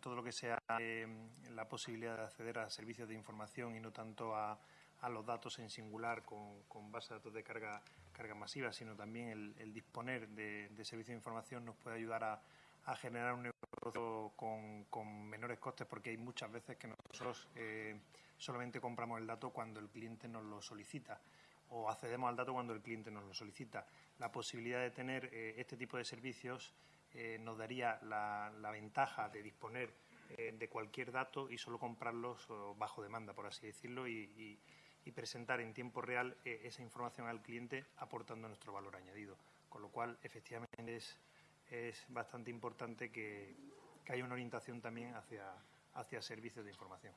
todo lo que sea eh, la posibilidad de acceder a servicios de información y no tanto a, a los datos en singular con, con base de datos de carga, masiva, sino también el, disponer de, servicios de información nos puede ayudar a, generar un negocio con, menores costes, porque hay muchas veces que nosotros eh, solamente compramos el dato cuando el cliente nos lo solicita o accedemos al dato cuando el cliente nos lo solicita. La posibilidad de tener eh, este tipo de servicios eh, nos daría la, ventaja de disponer de cualquier dato y solo comprarlos bajo demanda, por así decirlo, y, y presentar en tiempo real eh, esa información al cliente aportando nuestro valor añadido. Con lo cual, efectivamente, es, es bastante importante que, haya una orientación también hacia, hacia servicios de información.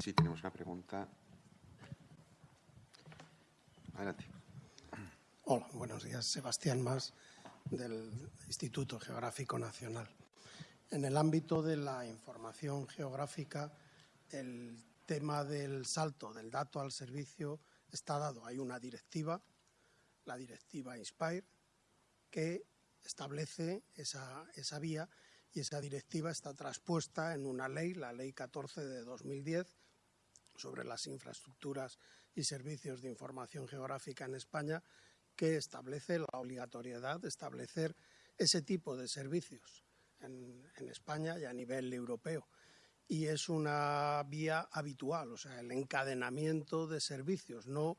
Sí, tenemos una pregunta. Adelante. Hola, buenos días. Sebastián Más, del Instituto Geográfico Nacional. En el ámbito de la información geográfica, el tema del salto del dato al servicio está dado. Hay una directiva, la directiva INSPIRE, que establece esa, esa vía y esa directiva está traspuesta en una ley, la Ley 14 de 2010, sobre las infraestructuras y servicios de información geográfica en España, que establece la obligatoriedad de establecer ese tipo de servicios en, España y a nivel europeo. Y es una vía habitual, o sea, el encadenamiento de servicios, no,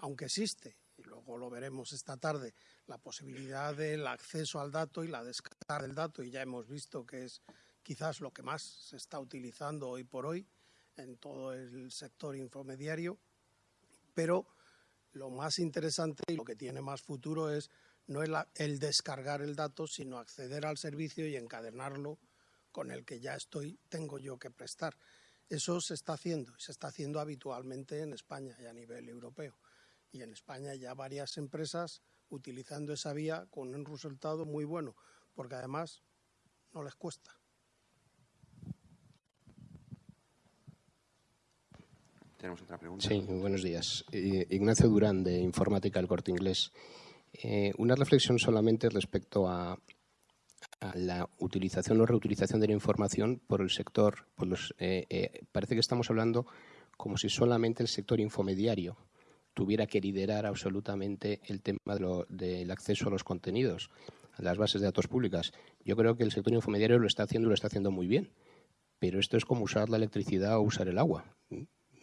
aunque existe, luego lo veremos esta tarde, la posibilidad del acceso al dato y la descarga del dato, y ya hemos visto que es quizás lo que más se está utilizando hoy por hoy en todo el sector infomediario, pero lo más interesante y lo que tiene más futuro es no el, el descargar el dato, sino acceder al servicio y encadenarlo con el que ya estoy, tengo yo que prestar. Eso se está haciendo y se está haciendo habitualmente en España y a nivel europeo. Y en España ya varias empresas utilizando esa vía con un resultado muy bueno, porque además no les cuesta. Tenemos otra pregunta. Sí, buenos días. Ignacio Durán, de Informática del Corte Inglés. Eh, una reflexión solamente respecto a, a, la utilización o reutilización de la información por el sector. Por los, eh, eh, parece que estamos hablando como si solamente el sector infomediario tuviera que liderar absolutamente el tema de lo, del acceso a los contenidos, a las bases de datos públicas. Yo creo que el sector infomediario lo está haciendo y lo está haciendo muy bien, pero esto es como usar la electricidad o usar el agua.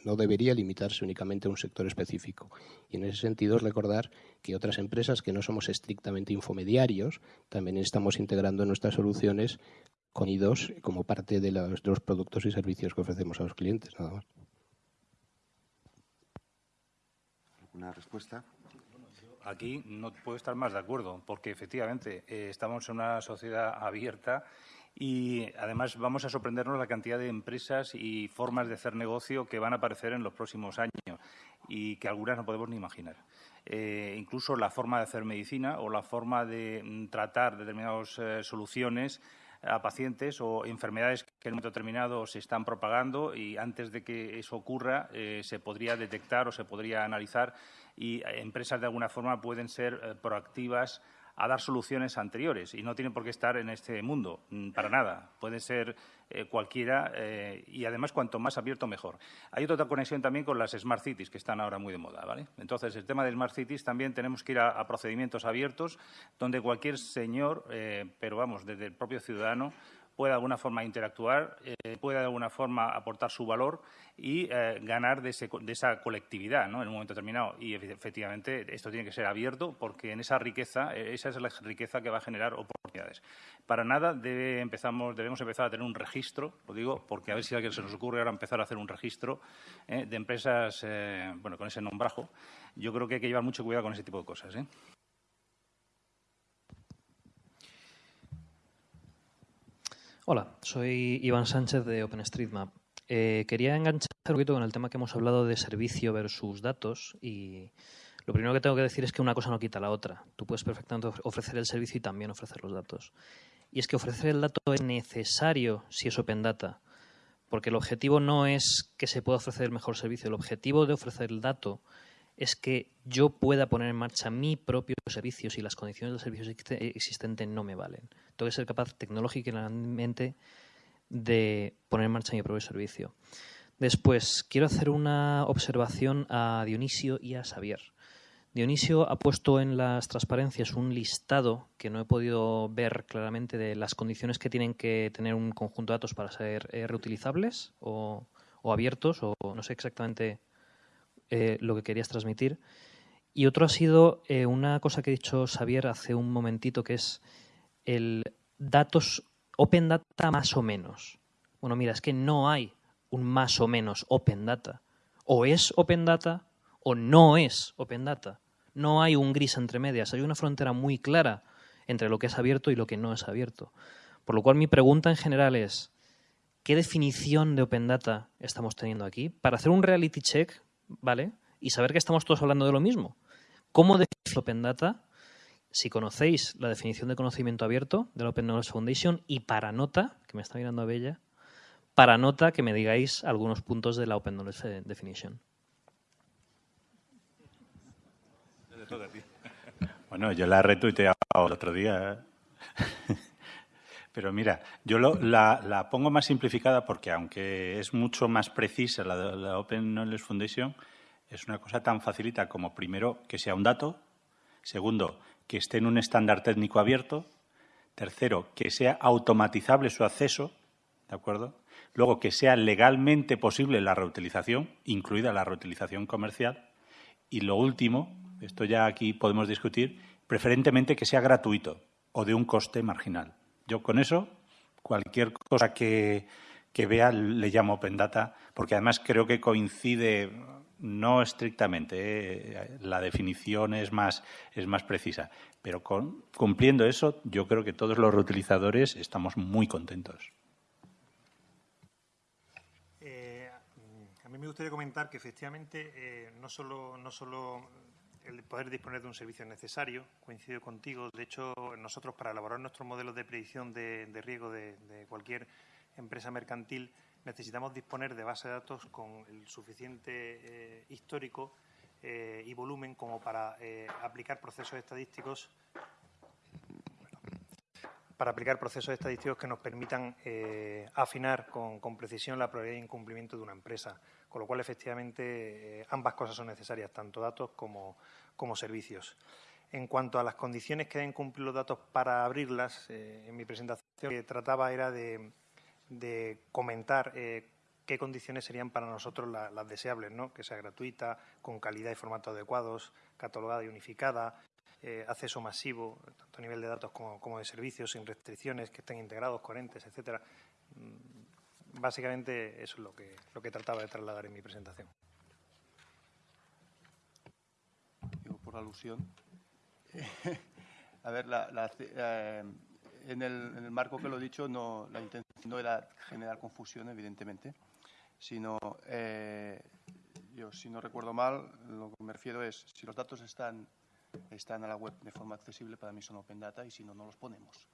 No debería limitarse únicamente a un sector específico. Y en ese sentido es recordar que otras empresas que no somos estrictamente infomediarios también estamos integrando nuestras soluciones con IDOS como parte de los, de los productos y servicios que ofrecemos a los clientes. Nada más. Una respuesta. Aquí no puedo estar más de acuerdo, porque efectivamente eh, estamos en una sociedad abierta y además vamos a sorprendernos la cantidad de empresas y formas de hacer negocio que van a aparecer en los próximos años y que algunas no podemos ni imaginar. Eh, incluso la forma de hacer medicina o la forma de mm, tratar determinadas eh, soluciones a pacientes o enfermedades que en un momento determinado se están propagando y antes de que eso ocurra eh, se podría detectar o se podría analizar y eh, empresas de alguna forma pueden ser eh, proactivas a dar soluciones anteriores y no tienen por qué estar en este mundo, mm, para nada. Puede ser eh, cualquiera eh, y además cuanto más abierto mejor. Hay otra conexión también con las Smart Cities que están ahora muy de moda. ¿vale? Entonces, el tema de Smart Cities también tenemos que ir a, procedimientos abiertos donde cualquier señor, eh, pero vamos, desde el propio ciudadano, pueda de alguna forma interactuar, eh, pueda de alguna forma aportar su valor y eh, ganar de, ese, de, esa colectividad ¿no? en un momento determinado. Y efectivamente esto tiene que ser abierto porque en esa riqueza, eh, esa es la riqueza que va a generar oportunidades. Para nada debe, debemos empezar a tener un registro, lo digo porque a ver si a alguien se nos ocurre ahora empezar a hacer un registro eh, de empresas bueno, con ese nombrajo. Yo creo que hay que llevar mucho cuidado con ese tipo de cosas. Hola, soy Iván Sánchez de OpenStreetMap. Eh, quería enganchar un poquito con el tema que hemos hablado de servicio versus datos y lo primero que tengo que decir es que una cosa no quita la otra. Tú puedes perfectamente ofrecer el servicio y también ofrecer los datos. Y es que ofrecer el dato es necesario si es Open Data, porque el objetivo no es que se pueda ofrecer el mejor servicio, el objetivo de ofrecer el dato es que yo pueda poner en marcha mi propio servicio si las condiciones del servicio existente no me valen. Tengo que ser capaz tecnológicamente de poner en marcha mi propio servicio. Después, quiero hacer una observación a Dionisio y a Xavier. Dionisio ha puesto en las transparencias un listado que no he podido ver claramente de las condiciones que tienen que tener un conjunto de datos para ser eh, reutilizables o, abiertos, o no sé exactamente eh, lo que querías transmitir. Y otro ha sido eh, una cosa que ha dicho Xavier hace un momentito, que es el datos Open Data más o menos. Bueno, mira, es que no hay un más o menos Open Data. O es Open Data o no es Open Data. No hay un gris entre medias. Hay una frontera muy clara entre lo que es abierto y lo que no es abierto. Por lo cual mi pregunta en general es, ¿qué definición de Open Data estamos teniendo aquí? Para hacer un reality check, ¿vale? Y saber que estamos todos hablando de lo mismo. ¿Cómo define Open Data? Si conocéis la definición de conocimiento abierto de la Open Knowledge Foundation y para nota, que me está mirando a Bella, para nota que me digáis algunos puntos de la Open Knowledge Definition. Bueno, yo la he retuiteado el otro día. ¿eh? Pero mira, yo la, pongo más simplificada porque aunque es mucho más precisa la, la Open Knowledge Foundation, es una cosa tan facilita como primero que sea un dato, segundo, que esté en un estándar técnico abierto, tercero, que sea automatizable su acceso, ¿de acuerdo? Luego, que sea legalmente posible la reutilización, incluida la reutilización comercial. Y lo último, esto ya aquí podemos discutir, preferentemente que sea gratuito o de un coste marginal. Yo con eso, cualquier cosa que, vea le llamo Open Data, porque además creo que coincide no estrictamente, eh, la definición es más, es más precisa, pero cumpliendo eso, yo creo que todos los reutilizadores estamos muy contentos. Eh, a mí me gustaría comentar que efectivamente eh, no solo, no solo el poder disponer de un servicio necesario, coincido contigo. De hecho, nosotros para elaborar nuestros modelos de predicción de, riesgo de, cualquier empresa mercantil necesitamos disponer de base de datos con el suficiente eh, histórico eh, y volumen como para eh, aplicar procesos estadísticos para aplicar procesos estadísticos que nos permitan afinar con, precisión la probabilidad de incumplimiento de una empresa. Con lo cual, efectivamente, ambas cosas son necesarias, tanto datos como, como servicios. En cuanto a las condiciones que deben cumplir los datos para abrirlas, en mi presentación lo que trataba era de, comentar eh, qué condiciones serían para nosotros las deseables, ¿no? que sea gratuita, con calidad y formato adecuados, catalogada y unificada, eh, acceso masivo, tanto a nivel de datos como, de servicios, sin restricciones, que estén integrados, coherentes, etcétera. Mm, básicamente eso es lo que, lo que trataba de trasladar en mi presentación. por alusión. a ver, eh, en, el, marco que lo he dicho, no, la intención no era generar confusión, evidentemente, sino, eh, yo si no recuerdo mal, lo que me refiero es, si los datos están, están a la web de forma accesible, para mí son open data y si no, no los ponemos.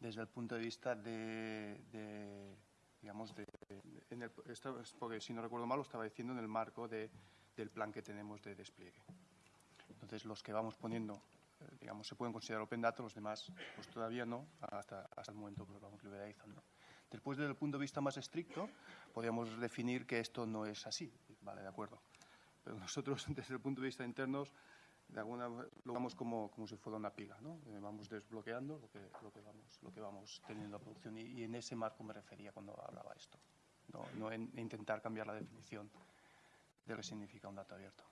Desde el punto de vista de, digamos, de, en el, porque si no recuerdo mal, lo estaba diciendo en el marco de, del plan que tenemos de despliegue. Entonces, los que vamos poniendo, digamos, se pueden considerar open data, los demás, pues todavía no, hasta, hasta el momento que lo vamos liberalizando. Después, desde el punto de vista más estricto, podríamos definir que esto no es así, vale, de acuerdo. Pero nosotros, desde el punto de vista interno, de alguna lo vamos como, como si fuera una pila, ¿no? Eh, vamos desbloqueando lo que, lo que, vamos, lo que vamos teniendo a producción y, en ese marco me refería cuando hablaba esto, no, no en intentar cambiar la definición de lo que significa un dato abierto.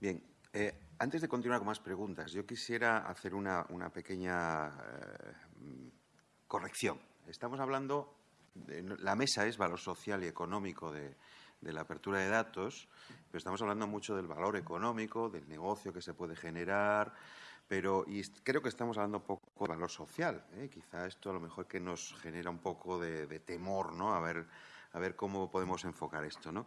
Bien, eh, antes de continuar con más preguntas, yo quisiera hacer una, pequeña eh, corrección. Estamos hablando, de, la mesa es valor social y económico de, la apertura de datos, pero estamos hablando mucho del valor económico, del negocio que se puede generar, pero y creo que estamos hablando poco de valor social. ¿eh? Quizá esto a lo mejor que nos genera un poco de, de temor, ¿no? A ver, a ver cómo podemos enfocar esto, ¿no?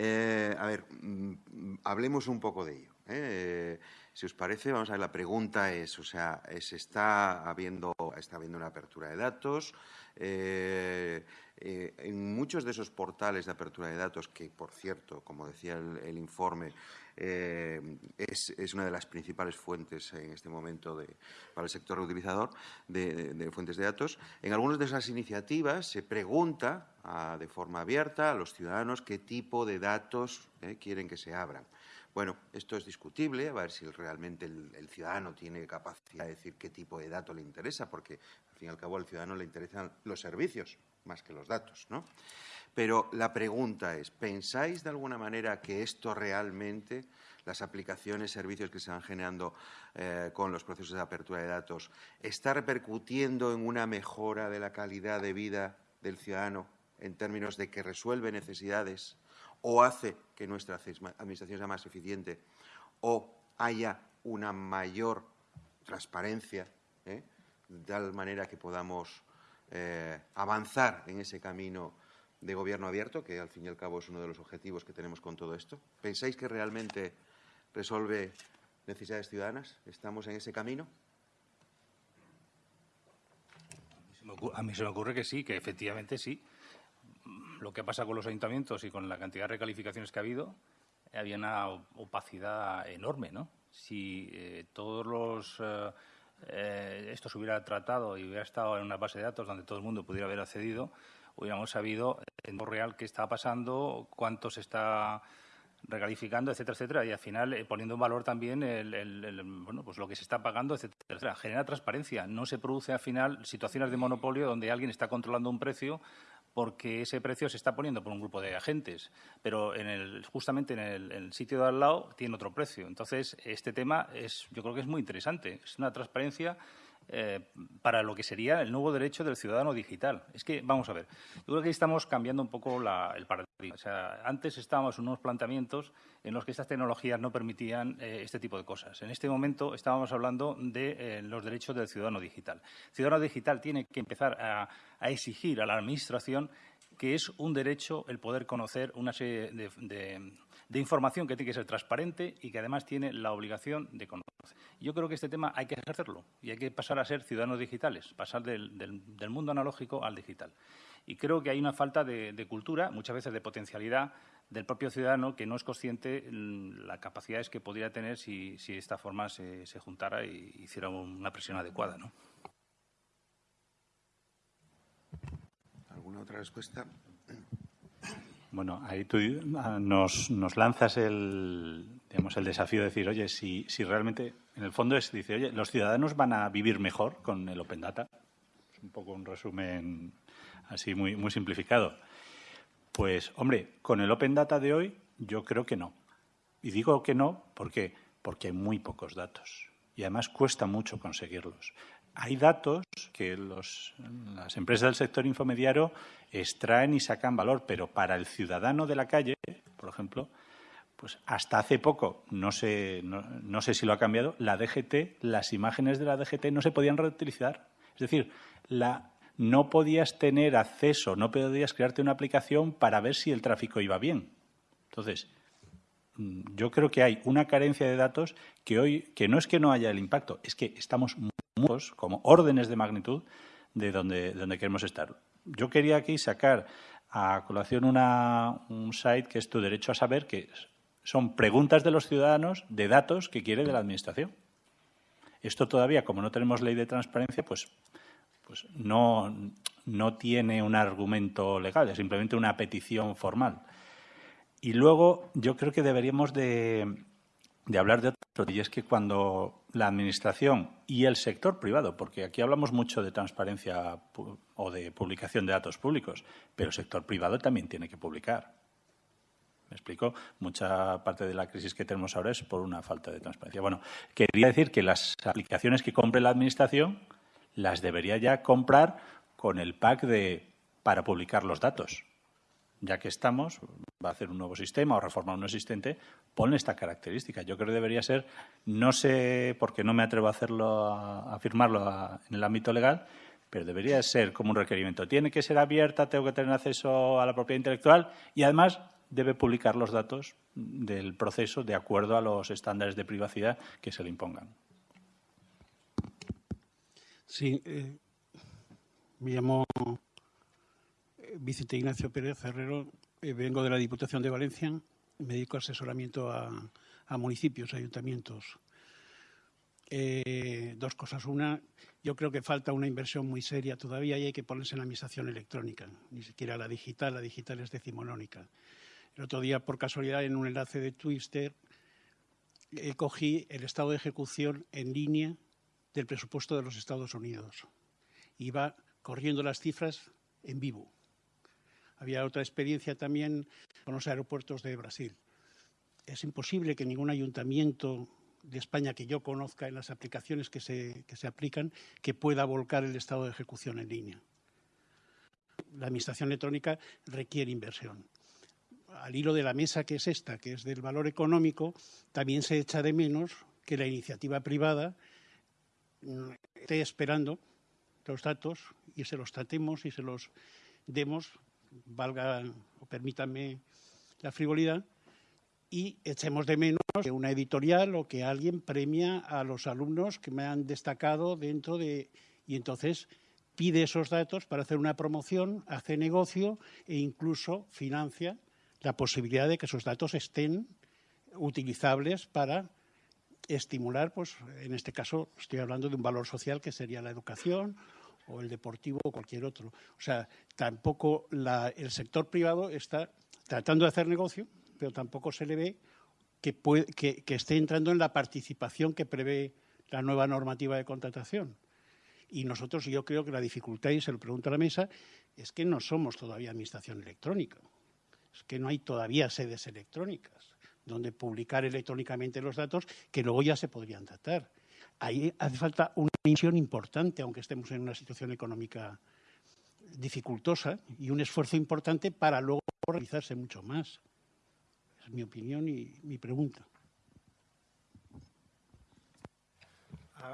Eh, a ver, mm, hablemos un poco de ello. ¿eh? si os parece, vamos a ver, la pregunta es, o sea, se está habiendo, está habiendo una apertura de datos. Eh, en muchos de esos portales de apertura de datos, que por cierto, como decía el informe, eh, es, una de las principales fuentes en este momento para el sector reutilizador de, fuentes de datos. En algunas de esas iniciativas se pregunta de forma abierta a los ciudadanos qué tipo de datos eh, quieren que se abran. Bueno, esto es discutible, a ver si realmente el, ciudadano tiene capacidad de decir qué tipo de dato le interesa, porque al fin y al cabo al ciudadano le interesan los servicios más que los datos, ¿no? Pero la pregunta es, ¿pensáis de alguna manera que esto realmente, las aplicaciones, servicios que se van generando eh, con los procesos de apertura de datos, está repercutiendo en una mejora de la calidad de vida del ciudadano en términos de que resuelve necesidades o hace que nuestra administración sea más eficiente o haya una mayor transparencia, ¿eh? de tal manera que podamos eh, avanzar en ese camino de gobierno abierto, que al fin y al cabo es uno de los objetivos que tenemos con todo esto? ¿Pensáis que realmente resuelve necesidades ciudadanas? ¿Estamos en ese camino? A mí se me ocurre que sí, que efectivamente sí. Lo que pasa con los ayuntamientos y con la cantidad de recalificaciones que ha habido, había una opacidad enorme, ¿no? Si eh, todos los eh, eh, esto se hubiera tratado y hubiera estado en una base de datos donde todo el mundo pudiera haber accedido, hubiéramos sabido en lo real qué está pasando, cuánto se está recalificando, etcétera, etcétera, y al final poniendo en valor también el, bueno, pues lo que se está pagando, etcétera, etcétera. Genera transparencia. No se produce al final situaciones de monopolio donde alguien está controlando un precio porque ese precio se está poniendo por un grupo de agentes, pero en el, justamente en el, sitio de al lado tiene otro precio. Entonces, este tema es, yo creo que es muy interesante. Es una transparencia eh, para lo que sería el nuevo derecho del ciudadano digital. Es que, vamos a ver, yo creo que estamos cambiando un poco el paradigma. O sea, antes estábamos en unos planteamientos en los que estas tecnologías no permitían eh, este tipo de cosas. En este momento estábamos hablando de eh, los derechos del ciudadano digital. El ciudadano digital tiene que empezar a, exigir a la Administración que es un derecho el poder conocer una serie de información que tiene que ser transparente y que además tiene la obligación de conocer. Yo creo que este tema hay que ejercerlo y hay que pasar a ser ciudadanos digitales, pasar del, mundo analógico al digital. Y creo que hay una falta de, cultura, muchas veces de potencialidad del propio ciudadano que no es consciente mm, las capacidades que podría tener si, si esta forma se, juntara y hiciera una presión adecuada. ¿no? ¿Alguna otra respuesta? Bueno, ahí tú ah, nos, lanzas el, digamos, el desafío de decir, oye, si, realmente, en el fondo es, dice, oye, los ciudadanos van a vivir mejor con el Open Data. Es un poco un resumen así muy, muy simplificado. Pues, hombre, con el Open Data de hoy yo creo que no. Y digo que no porque, porque hay muy pocos datos. Y además cuesta mucho conseguirlos hay datos que las empresas del sector infomediario extraen y sacan valor, pero para el ciudadano de la calle, por ejemplo, pues hasta hace poco, no sé, no, sé si lo ha cambiado, la DGT, las imágenes de la DGT no se podían reutilizar. Es decir, la, no podías tener acceso, no podías crearte una aplicación para ver si el tráfico iba bien. Entonces, mm, yo creo que hay una carencia de datos que hoy, que no es que no haya el impacto, es que estamos como órdenes de magnitud de donde, donde queremos estar. Yo quería aquí sacar a colación una, un site que es Tu Derecho a Saber, que son preguntas de los ciudadanos de datos que quiere de la Administración. Esto todavía, como no tenemos ley de transparencia, pues, pues no, no tiene un argumento legal, es simplemente una petición formal. Y luego yo creo que deberíamos de, de hablar de otro, y es que cuando la Administración y el sector privado, porque aquí hablamos mucho de transparencia o de publicación de datos públicos, pero el sector privado también tiene que publicar. ¿Me explico? Mucha parte de la crisis que tenemos ahora es por una falta de transparencia. Bueno, quería decir que las aplicaciones que compre la Administración las debería ya comprar con el pack de para publicar los datos ya que estamos, va a hacer un nuevo sistema o reformar un existente, ponle esta característica. Yo creo que debería ser, no sé, porque no me atrevo a hacerlo, a afirmarlo en el ámbito legal, pero debería ser como un requerimiento. Tiene que ser abierta, tengo que tener acceso a la propiedad intelectual y además debe publicar los datos del proceso de acuerdo a los estándares de privacidad que se le impongan. Sí, eh, me llamo Vicente Ignacio Pérez Herrero, eh, vengo de la Diputación de Valencia, me dedico a asesoramiento a, municipios, ayuntamientos. Eh, dos cosas. Una, yo creo que falta una inversión muy seria todavía y hay que ponerse en la administración electrónica, ni siquiera la digital, la digital es decimonónica. El otro día, por casualidad, en un enlace de Twitter, eh, cogí el estado de ejecución en línea del presupuesto de los Estados Unidos. Iba corriendo las cifras en vivo. Había otra experiencia también con los aeropuertos de Brasil. Es imposible que ningún ayuntamiento de España que yo conozca en las aplicaciones que se, que se aplican que pueda volcar el estado de ejecución en línea. La administración electrónica requiere inversión. Al hilo de la mesa que es esta, que es del valor económico, también se echa de menos que la iniciativa privada esté esperando los datos y se los tratemos y se los demos valga o permítanme la frivolidad, y echemos de menos que una editorial o que alguien premia a los alumnos que me han destacado dentro de... Y entonces pide esos datos para hacer una promoción, hace negocio e incluso financia la posibilidad de que esos datos estén utilizables para estimular, pues en este caso estoy hablando de un valor social que sería la educación o el deportivo o cualquier otro. O sea, tampoco el sector privado está tratando de hacer negocio, pero tampoco se le ve que, que, esté entrando en la participación que prevé la nueva normativa de contratación. Y nosotros, yo creo que la dificultad, y se lo pregunto a la mesa, es que no somos todavía administración electrónica. Es que no hay todavía sedes electrónicas donde publicar electrónicamente los datos que luego ya se podrían tratar. Ahí hace falta una misión importante, aunque estemos en una situación económica dificultosa, y un esfuerzo importante para luego realizarse mucho más. Es mi opinión y mi pregunta.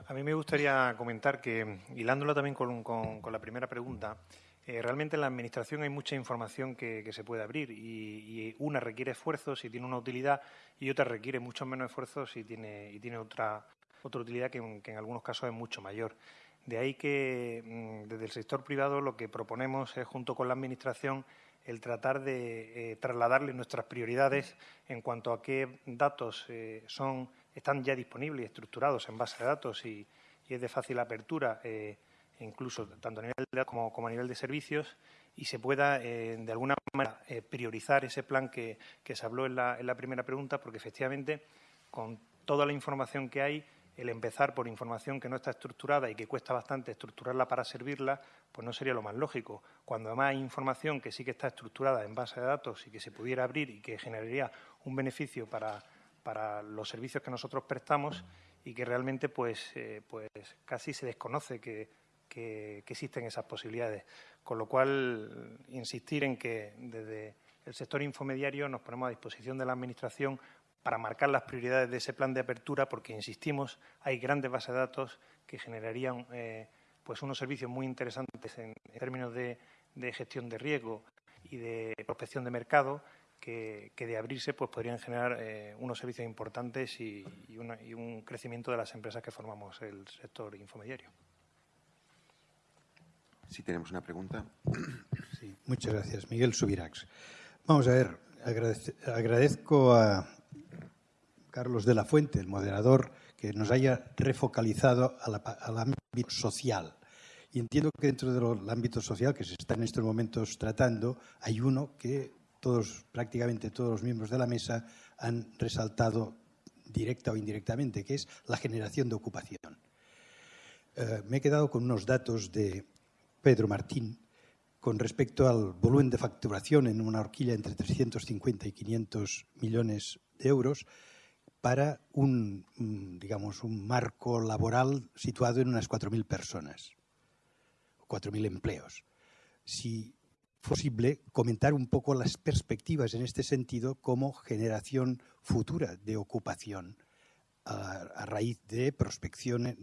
A, mí me gustaría comentar que, hilándolo también con la primera pregunta, eh, realmente en la Administración hay mucha información que, se puede abrir y, una requiere esfuerzo si tiene una utilidad y otra requiere mucho menos esfuerzo tiene, y tiene otra, otra utilidad que, en algunos casos es mucho mayor. De ahí que mm, desde el sector privado lo que proponemos es, junto con la Administración, el tratar de eh, trasladarle nuestras prioridades en cuanto a qué datos eh, son, están ya disponibles y estructurados en base de datos y, es de fácil apertura incluso tanto a nivel de como, como a nivel de servicios, y se pueda, eh, de alguna manera, eh, priorizar ese plan que, se habló en la, en la, primera pregunta, porque efectivamente, con toda la información que hay, el empezar por información que no está estructurada y que cuesta bastante estructurarla para servirla, pues no sería lo más lógico. Cuando además hay información que sí que está estructurada en base de datos y que se pudiera abrir y que generaría un beneficio para, para los servicios que nosotros prestamos y que realmente pues, eh, pues casi se desconoce que que, existen esas posibilidades. Con lo cual, insistir en que desde el sector infomediario nos ponemos a disposición de la Administración para marcar las prioridades de ese plan de apertura, porque, insistimos, hay grandes bases de datos que generarían eh, pues unos servicios muy interesantes en, términos de, gestión de riesgo y de prospección de mercado, que, de abrirse pues podrían generar eh, unos servicios importantes y, y un crecimiento de las empresas que formamos el sector infomediario. Si tenemos una pregunta. Sí, muchas gracias. Miguel Subirax. Vamos a ver, agradezco a Carlos de la Fuente, el moderador, que nos haya refocalizado al ámbito social. Y entiendo que dentro del ámbito social que se está en estos momentos tratando, hay uno que todos, prácticamente todos los miembros de la mesa han resaltado directa o indirectamente, que es la generación de ocupación. Eh, me he quedado con unos datos de Pedro Martín con respecto al volumen de facturación en una horquilla entre 350 y 500 millones de euros para un, digamos, un marco laboral situado en unas 4.000 personas, 4.000 empleos. Si posible, comentar un poco las perspectivas en este sentido como generación futura de ocupación a, raíz de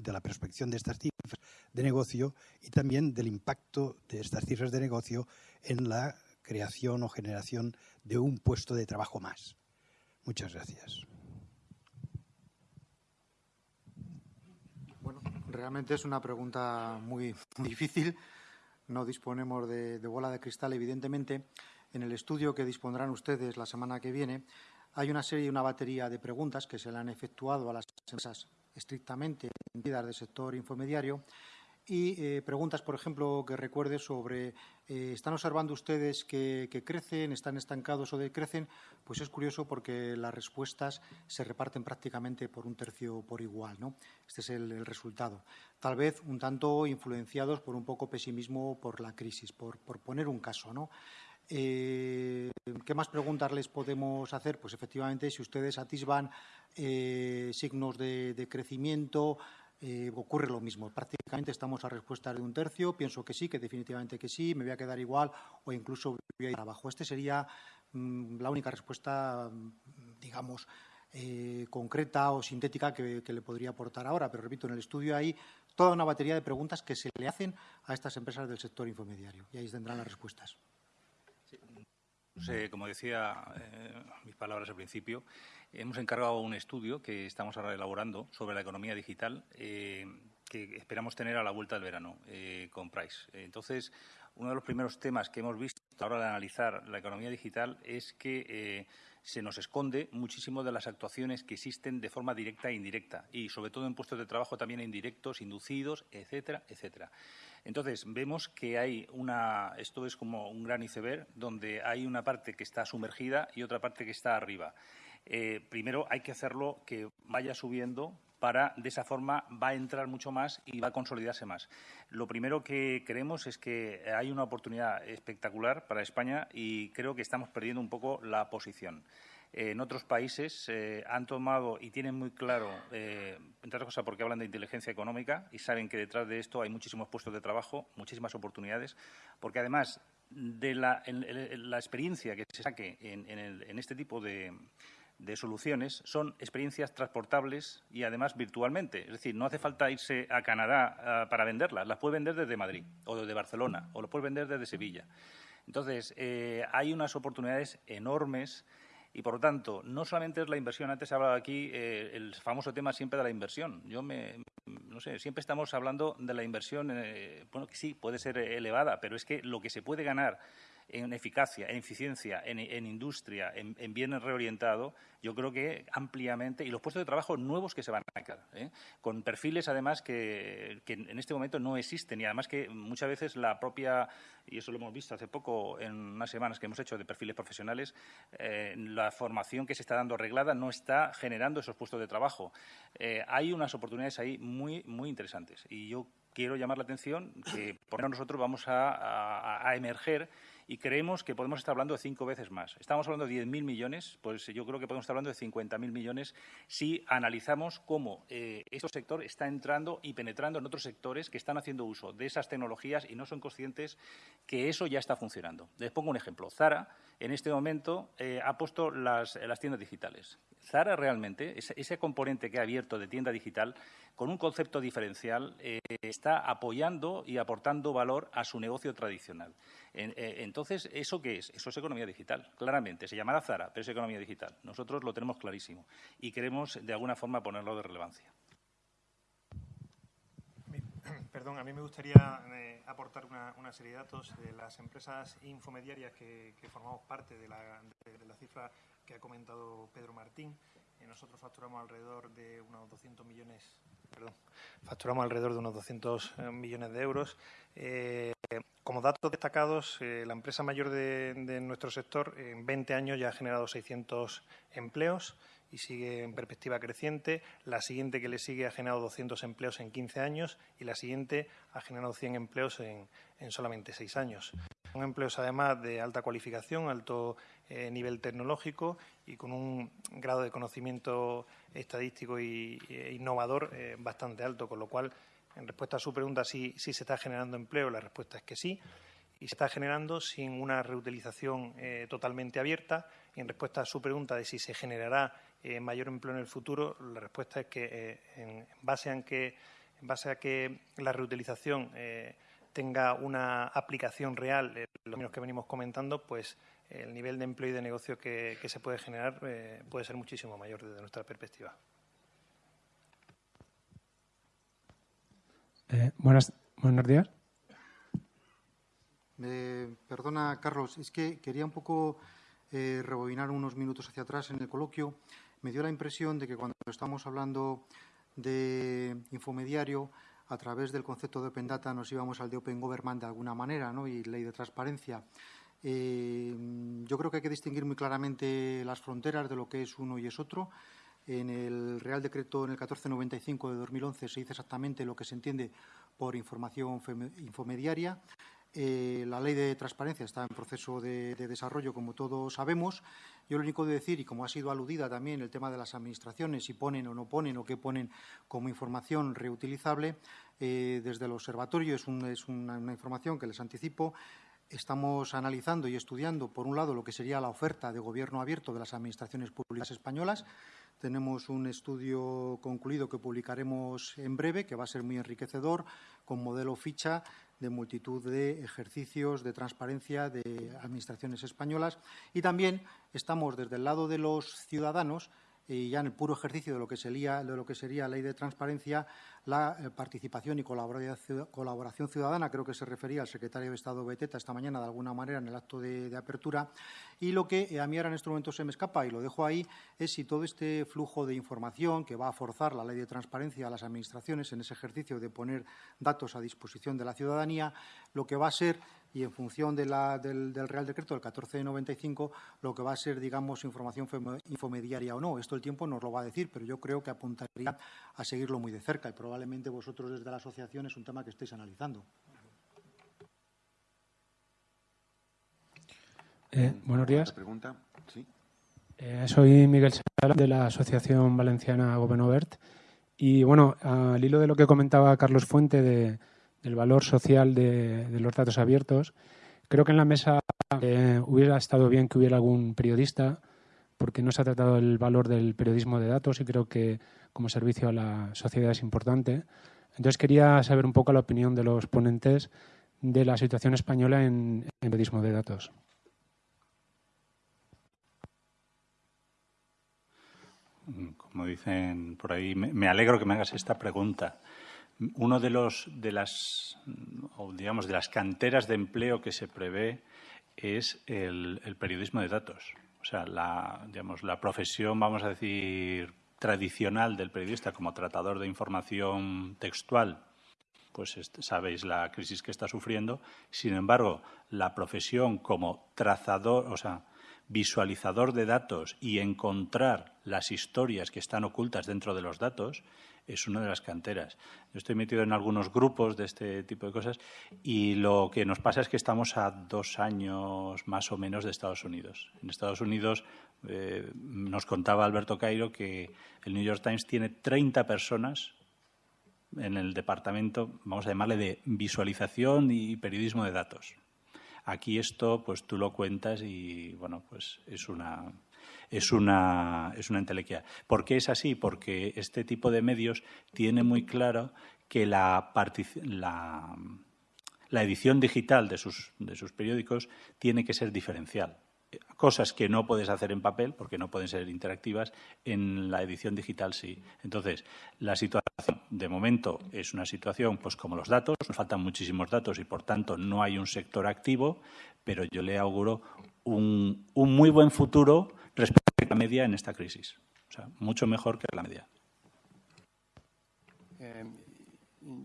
la prospección de estas cifras de negocio y también del impacto de estas cifras de negocio en la creación o generación de un puesto de trabajo más. Muchas gracias. Realmente es una pregunta muy difícil. No disponemos de bola de cristal, evidentemente. En el estudio que dispondrán ustedes la semana que viene, hay una serie y una batería de preguntas que se le han efectuado a las empresas estrictamente entendidas del sector infomediario y eh, preguntas, por ejemplo, que recuerde sobre eh, ¿están observando ustedes que, crecen, están estancados o decrecen? Pues es curioso porque las respuestas se reparten prácticamente por un tercio por igual. ¿no? Este es el, resultado. Tal vez un tanto influenciados por un poco pesimismo por la crisis, por, poner un caso. ¿no? Eh, ¿Qué más preguntas les podemos hacer? Pues efectivamente, si ustedes atisban signos de, crecimiento, eh, ocurre lo mismo. Prácticamente estamos a respuesta de un tercio. Pienso que sí, que definitivamente que sí, me voy a quedar igual o incluso voy a ir abajo. Esta sería mm, la única respuesta, mm, digamos, concreta o sintética que, le podría aportar ahora. Pero repito, en el estudio hay toda una batería de preguntas que se le hacen a estas empresas del sector infomediario y ahí tendrán las respuestas. como decía eh, mis palabras al principio, hemos encargado un estudio que estamos ahora elaborando sobre la economía digital eh, que esperamos tener a la vuelta del verano eh, con Price. Entonces, uno de los primeros temas que hemos visto a la hora de analizar la economía digital es que se nos esconde muchísimo de las actuaciones que existen de forma directa e indirecta y, sobre todo, en puestos de trabajo también indirectos, inducidos, etcétera, etcétera. Entonces, vemos que hay una, esto es como un gran iceberg, donde hay una parte que está sumergida y otra parte que está arriba. Eh, primero hay que hacerlo que vaya subiendo para, de esa forma, va a entrar mucho más y va a consolidarse más. Lo primero que creemos es que hay una oportunidad espectacular para España y creo que estamos perdiendo un poco la posición en otros países eh, han tomado y tienen muy claro, eh, entre otras cosas porque hablan de inteligencia económica y saben que detrás de esto hay muchísimos puestos de trabajo, muchísimas oportunidades, porque además de la, experiencia que se saque en, este tipo de, soluciones son experiencias transportables y además virtualmente. Es decir, no hace falta irse a Canadá ah, para venderlas, las puede vender desde Madrid o desde Barcelona o lo puede vender desde Sevilla. Entonces, eh, hay unas oportunidades enormes y, por lo tanto, no solamente es la inversión. Antes se ha hablado aquí eh, el famoso tema siempre de la inversión. Yo me, no sé, siempre estamos hablando de la inversión, eh, bueno, que sí, puede ser elevada, pero es que lo que se puede ganar en eficacia, en eficiencia, en, industria, en, en, bienes reorientado, yo creo que ampliamente, y los puestos de trabajo nuevos que se van a crear, ¿eh? con perfiles además que, en este momento no existen y además que muchas veces la propia, y eso lo hemos visto hace poco en unas semanas que hemos hecho de perfiles profesionales, eh, la formación que se está dando arreglada no está generando esos puestos de trabajo. Eh, hay unas oportunidades ahí muy, muy interesantes y yo quiero llamar la atención que por nosotros vamos a emerger y creemos que podemos estar hablando de cinco veces más. Estamos hablando de 10.000 millones, pues yo creo que podemos estar hablando de 50.000 millones si analizamos cómo eh, este sector está entrando y penetrando en otros sectores que están haciendo uso de esas tecnologías y no son conscientes que eso ya está funcionando. Les pongo un ejemplo. Zara, en este momento, eh, ha puesto las, tiendas digitales. Zara realmente, ese, componente que ha abierto de tienda digital, con un concepto diferencial, eh, está apoyando y aportando valor a su negocio tradicional. Eh, entonces, ¿eso qué es? Eso es economía digital, claramente. Se llamará Zara, pero es economía digital. Nosotros lo tenemos clarísimo y queremos, de alguna forma, ponerlo de relevancia. Perdón, a mí me gustaría eh, aportar una, serie de datos de las empresas infomediarias que, formamos parte de la, cifra que ha comentado Pedro Martín. Eh, nosotros facturamos alrededor de unos 200 millones, perdón, facturamos alrededor de unos 200 millones de euros. Como datos destacados, eh, la empresa mayor de, nuestro sector en 20 años ya ha generado 600 empleos y sigue en perspectiva creciente. La siguiente que le sigue ha generado 200 empleos en 15 años y la siguiente ha generado 100 empleos en, solamente 6 años. Son empleos además de alta cualificación, alto eh, nivel tecnológico y con un grado de conocimiento estadístico e innovador bastante alto, con lo cual en respuesta a su pregunta si, se está generando empleo, la respuesta es que sí. Y se está generando sin una reutilización eh, totalmente abierta. Y en respuesta a su pregunta de si se generará eh, mayor empleo en el futuro, la respuesta es que eh, en, base a que, en base a que la reutilización tenga una aplicación real en los términos que venimos comentando, pues el nivel de empleo y de negocio que se puede generar puede ser muchísimo mayor desde nuestra perspectiva. Eh, buenas, buenos días. perdona, Carlos, es que quería un poco eh, rebobinar unos minutos hacia atrás en el coloquio. Me dio la impresión de que cuando estamos hablando de infomediario, a través del concepto de Open Data nos íbamos al de Open Government de alguna manera ¿no? y ley de transparencia. Eh, yo creo que hay que distinguir muy claramente las fronteras de lo que es uno y es otro. En el Real Decreto, en el 1495 de 2011, se dice exactamente lo que se entiende por información infomediaria. Eh, la ley de transparencia está en proceso de, desarrollo, como todos sabemos. Yo lo único de decir, y como ha sido aludida también el tema de las administraciones, si ponen o no ponen o qué ponen como información reutilizable, eh, desde el observatorio es, una, información que les anticipo. Estamos analizando y estudiando, por un lado, lo que sería la oferta de gobierno abierto de las administraciones públicas españolas tenemos un estudio concluido que publicaremos en breve, que va a ser muy enriquecedor, con modelo ficha de multitud de ejercicios de transparencia de administraciones españolas. Y también estamos desde el lado de los ciudadanos y ya en el puro ejercicio de lo que sería, de lo que sería ley de transparencia, la eh, participación y colaboración ciudadana, creo que se refería al secretario de Estado Beteta esta mañana de alguna manera en el acto de, apertura, y lo que a mí ahora en este momento se me escapa y lo dejo ahí es si todo este flujo de información que va a forzar la ley de transparencia a las administraciones en ese ejercicio de poner datos a disposición de la ciudadanía, lo que va a ser y en función del, Real Decreto del 1495 lo que va a ser, digamos, información infomediaria o no. Esto el tiempo nos lo va a decir, pero yo creo que apuntaría a seguirlo muy de cerca y probablemente vosotros desde la asociación es un tema que estéis analizando. Eh, buenos días. Eh, soy Miguel Sala de la Asociación Valenciana Gobernovert y bueno, al hilo de lo que comentaba Carlos Fuente de del valor social de, los datos abiertos. Creo que en la mesa eh, hubiera estado bien que hubiera algún periodista, porque no se ha tratado el valor del periodismo de datos y creo que como servicio a la sociedad es importante. Entonces quería saber un poco la opinión de los ponentes de la situación española en, en periodismo de datos. Como dicen por ahí, me alegro que me hagas esta pregunta uno de los de las digamos de las canteras de empleo que se prevé es el, periodismo de datos. O sea, la, digamos, la profesión, vamos a decir, tradicional del periodista como tratador de información textual, pues sabéis la crisis que está sufriendo. Sin embargo, la profesión como trazador, o sea, visualizador de datos y encontrar las historias que están ocultas dentro de los datos es una de las canteras. Yo estoy metido en algunos grupos de este tipo de cosas y lo que nos pasa es que estamos a dos años más o menos de Estados Unidos. En Estados Unidos eh, nos contaba Alberto Cairo que el New York Times tiene 30 personas en el departamento, vamos a llamarle de visualización y periodismo de datos. Aquí esto, pues tú lo cuentas y, bueno, pues es una, es una, es una entelequia. ¿Por qué es así? Porque este tipo de medios tiene muy claro que la, la, la edición digital de sus, de sus periódicos tiene que ser diferencial cosas que no puedes hacer en papel porque no pueden ser interactivas, en la edición digital sí. Entonces, la situación de momento es una situación pues como los datos, nos faltan muchísimos datos y por tanto no hay un sector activo, pero yo le auguro un, un muy buen futuro respecto a la media en esta crisis. O sea, mucho mejor que la media. Eh,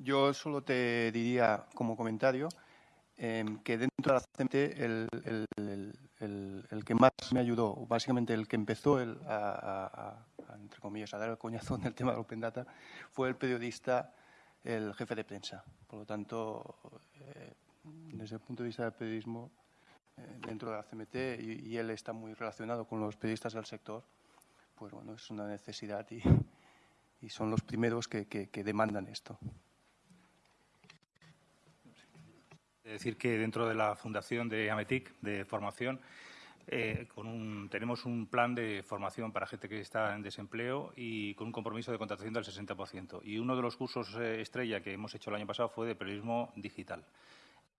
yo solo te diría como comentario eh, que dentro de la CMT el, que más me ayudó, básicamente el que empezó a, entre comillas, a dar el coñazo en el tema de Open Data, fue el periodista, el jefe de prensa. Por lo tanto, eh, desde el punto de vista del periodismo, dentro de la CMT y, él está muy relacionado con los periodistas del sector, pues bueno, es una necesidad y, son los primeros que, demandan esto. Es decir, que dentro de la fundación de AMETIC de formación eh, tenemos un plan de formación para gente que está en desempleo y con un compromiso de contratación del 60%. Y uno de los cursos eh, estrella que hemos hecho el año pasado fue de periodismo digital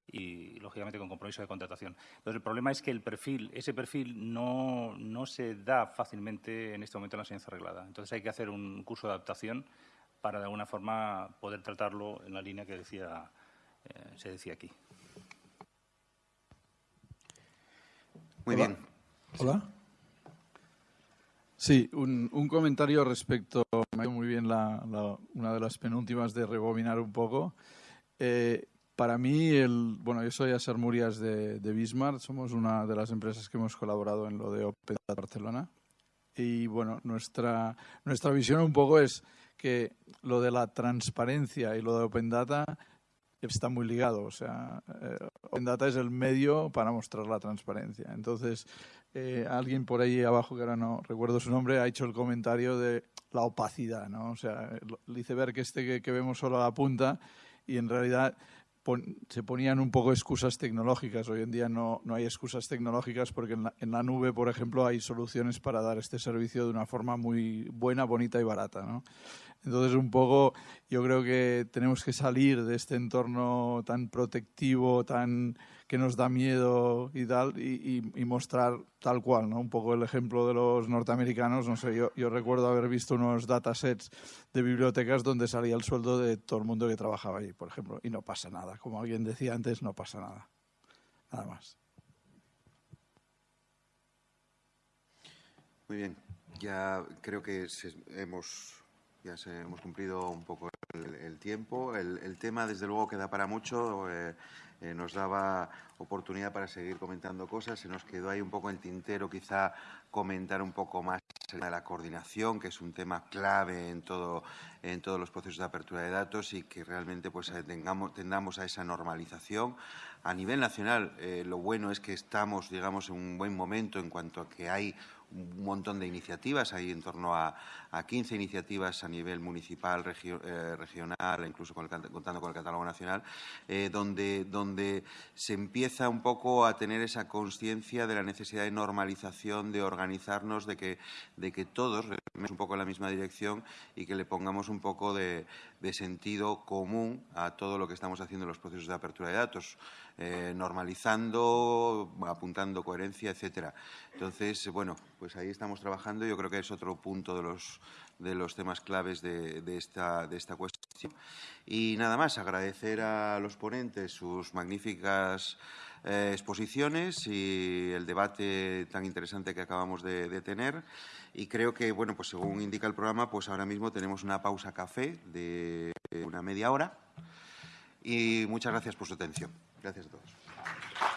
y, lógicamente, con compromiso de contratación. Entonces, el problema es que el perfil, ese perfil no, no se da fácilmente en este momento en la enseñanza arreglada. Entonces, hay que hacer un curso de adaptación para, de alguna forma, poder tratarlo en la línea que decía, eh, se decía aquí. Muy bien. Hola. Sí, un, un, comentario respecto, me ha ido muy bien la, una de las penúltimas de rebobinar un poco. Eh, para mí, el, bueno, yo soy Aser Murias de, de, Bismarck, somos una de las empresas que hemos colaborado en lo de Open Barcelona. Y bueno, nuestra, nuestra visión un poco es que lo de la transparencia y lo de Open Data está muy ligado. O sea, eh, Open Data es el medio para mostrar la transparencia. Entonces, eh, alguien por ahí abajo, que ahora no recuerdo su nombre, ha hecho el comentario de la opacidad, ¿no? O sea, el iceberg este que, que vemos solo a la punta y en realidad se ponían un poco excusas tecnológicas. Hoy en día no, no hay excusas tecnológicas porque en la, en la, nube, por ejemplo, hay soluciones para dar este servicio de una forma muy buena, bonita y barata. ¿no? Entonces, un poco, yo creo que tenemos que salir de este entorno tan protectivo, tan que nos da miedo y tal, y, mostrar tal cual, ¿no? Un poco el ejemplo de los norteamericanos, no sé, yo, recuerdo haber visto unos datasets de bibliotecas donde salía el sueldo de todo el mundo que trabajaba ahí, por ejemplo, y no pasa nada. Como alguien decía antes, no pasa nada. Nada más. Muy bien, ya creo que hemos ya se, hemos cumplido un poco el, tiempo. El, tema, desde luego, queda para mucho. Eh, eh, nos daba oportunidad para seguir comentando cosas. Se nos quedó ahí un poco en tintero, quizá comentar un poco más de la coordinación, que es un tema clave en, todo, en todos los procesos de apertura de datos y que realmente pues, eh, tengamos, tendamos a esa normalización. A nivel nacional, lo bueno es que estamos, digamos, en un buen momento en cuanto a que hay un montón de iniciativas, hay en torno a, a 15 iniciativas a nivel municipal, eh, regional, incluso contando con el catálogo nacional, eh, donde, donde se empieza un poco a tener esa conciencia de la necesidad de normalización, de organizarnos, de que, de que todos rememos un poco en la misma dirección y que le pongamos un poco de, de sentido común a todo lo que estamos haciendo en los procesos de apertura de datos. Eh, normalizando, apuntando coherencia, etcétera. Entonces, bueno, pues ahí estamos trabajando. Yo creo que es otro punto de los, de los temas claves de, esta, de esta cuestión. Y nada más, agradecer a los ponentes sus magníficas eh, exposiciones y el debate tan interesante que acabamos de, de, tener. Y creo que, bueno, pues según indica el programa, pues ahora mismo tenemos una pausa café de una media hora. Y muchas gracias por su atención. Gracias a todos.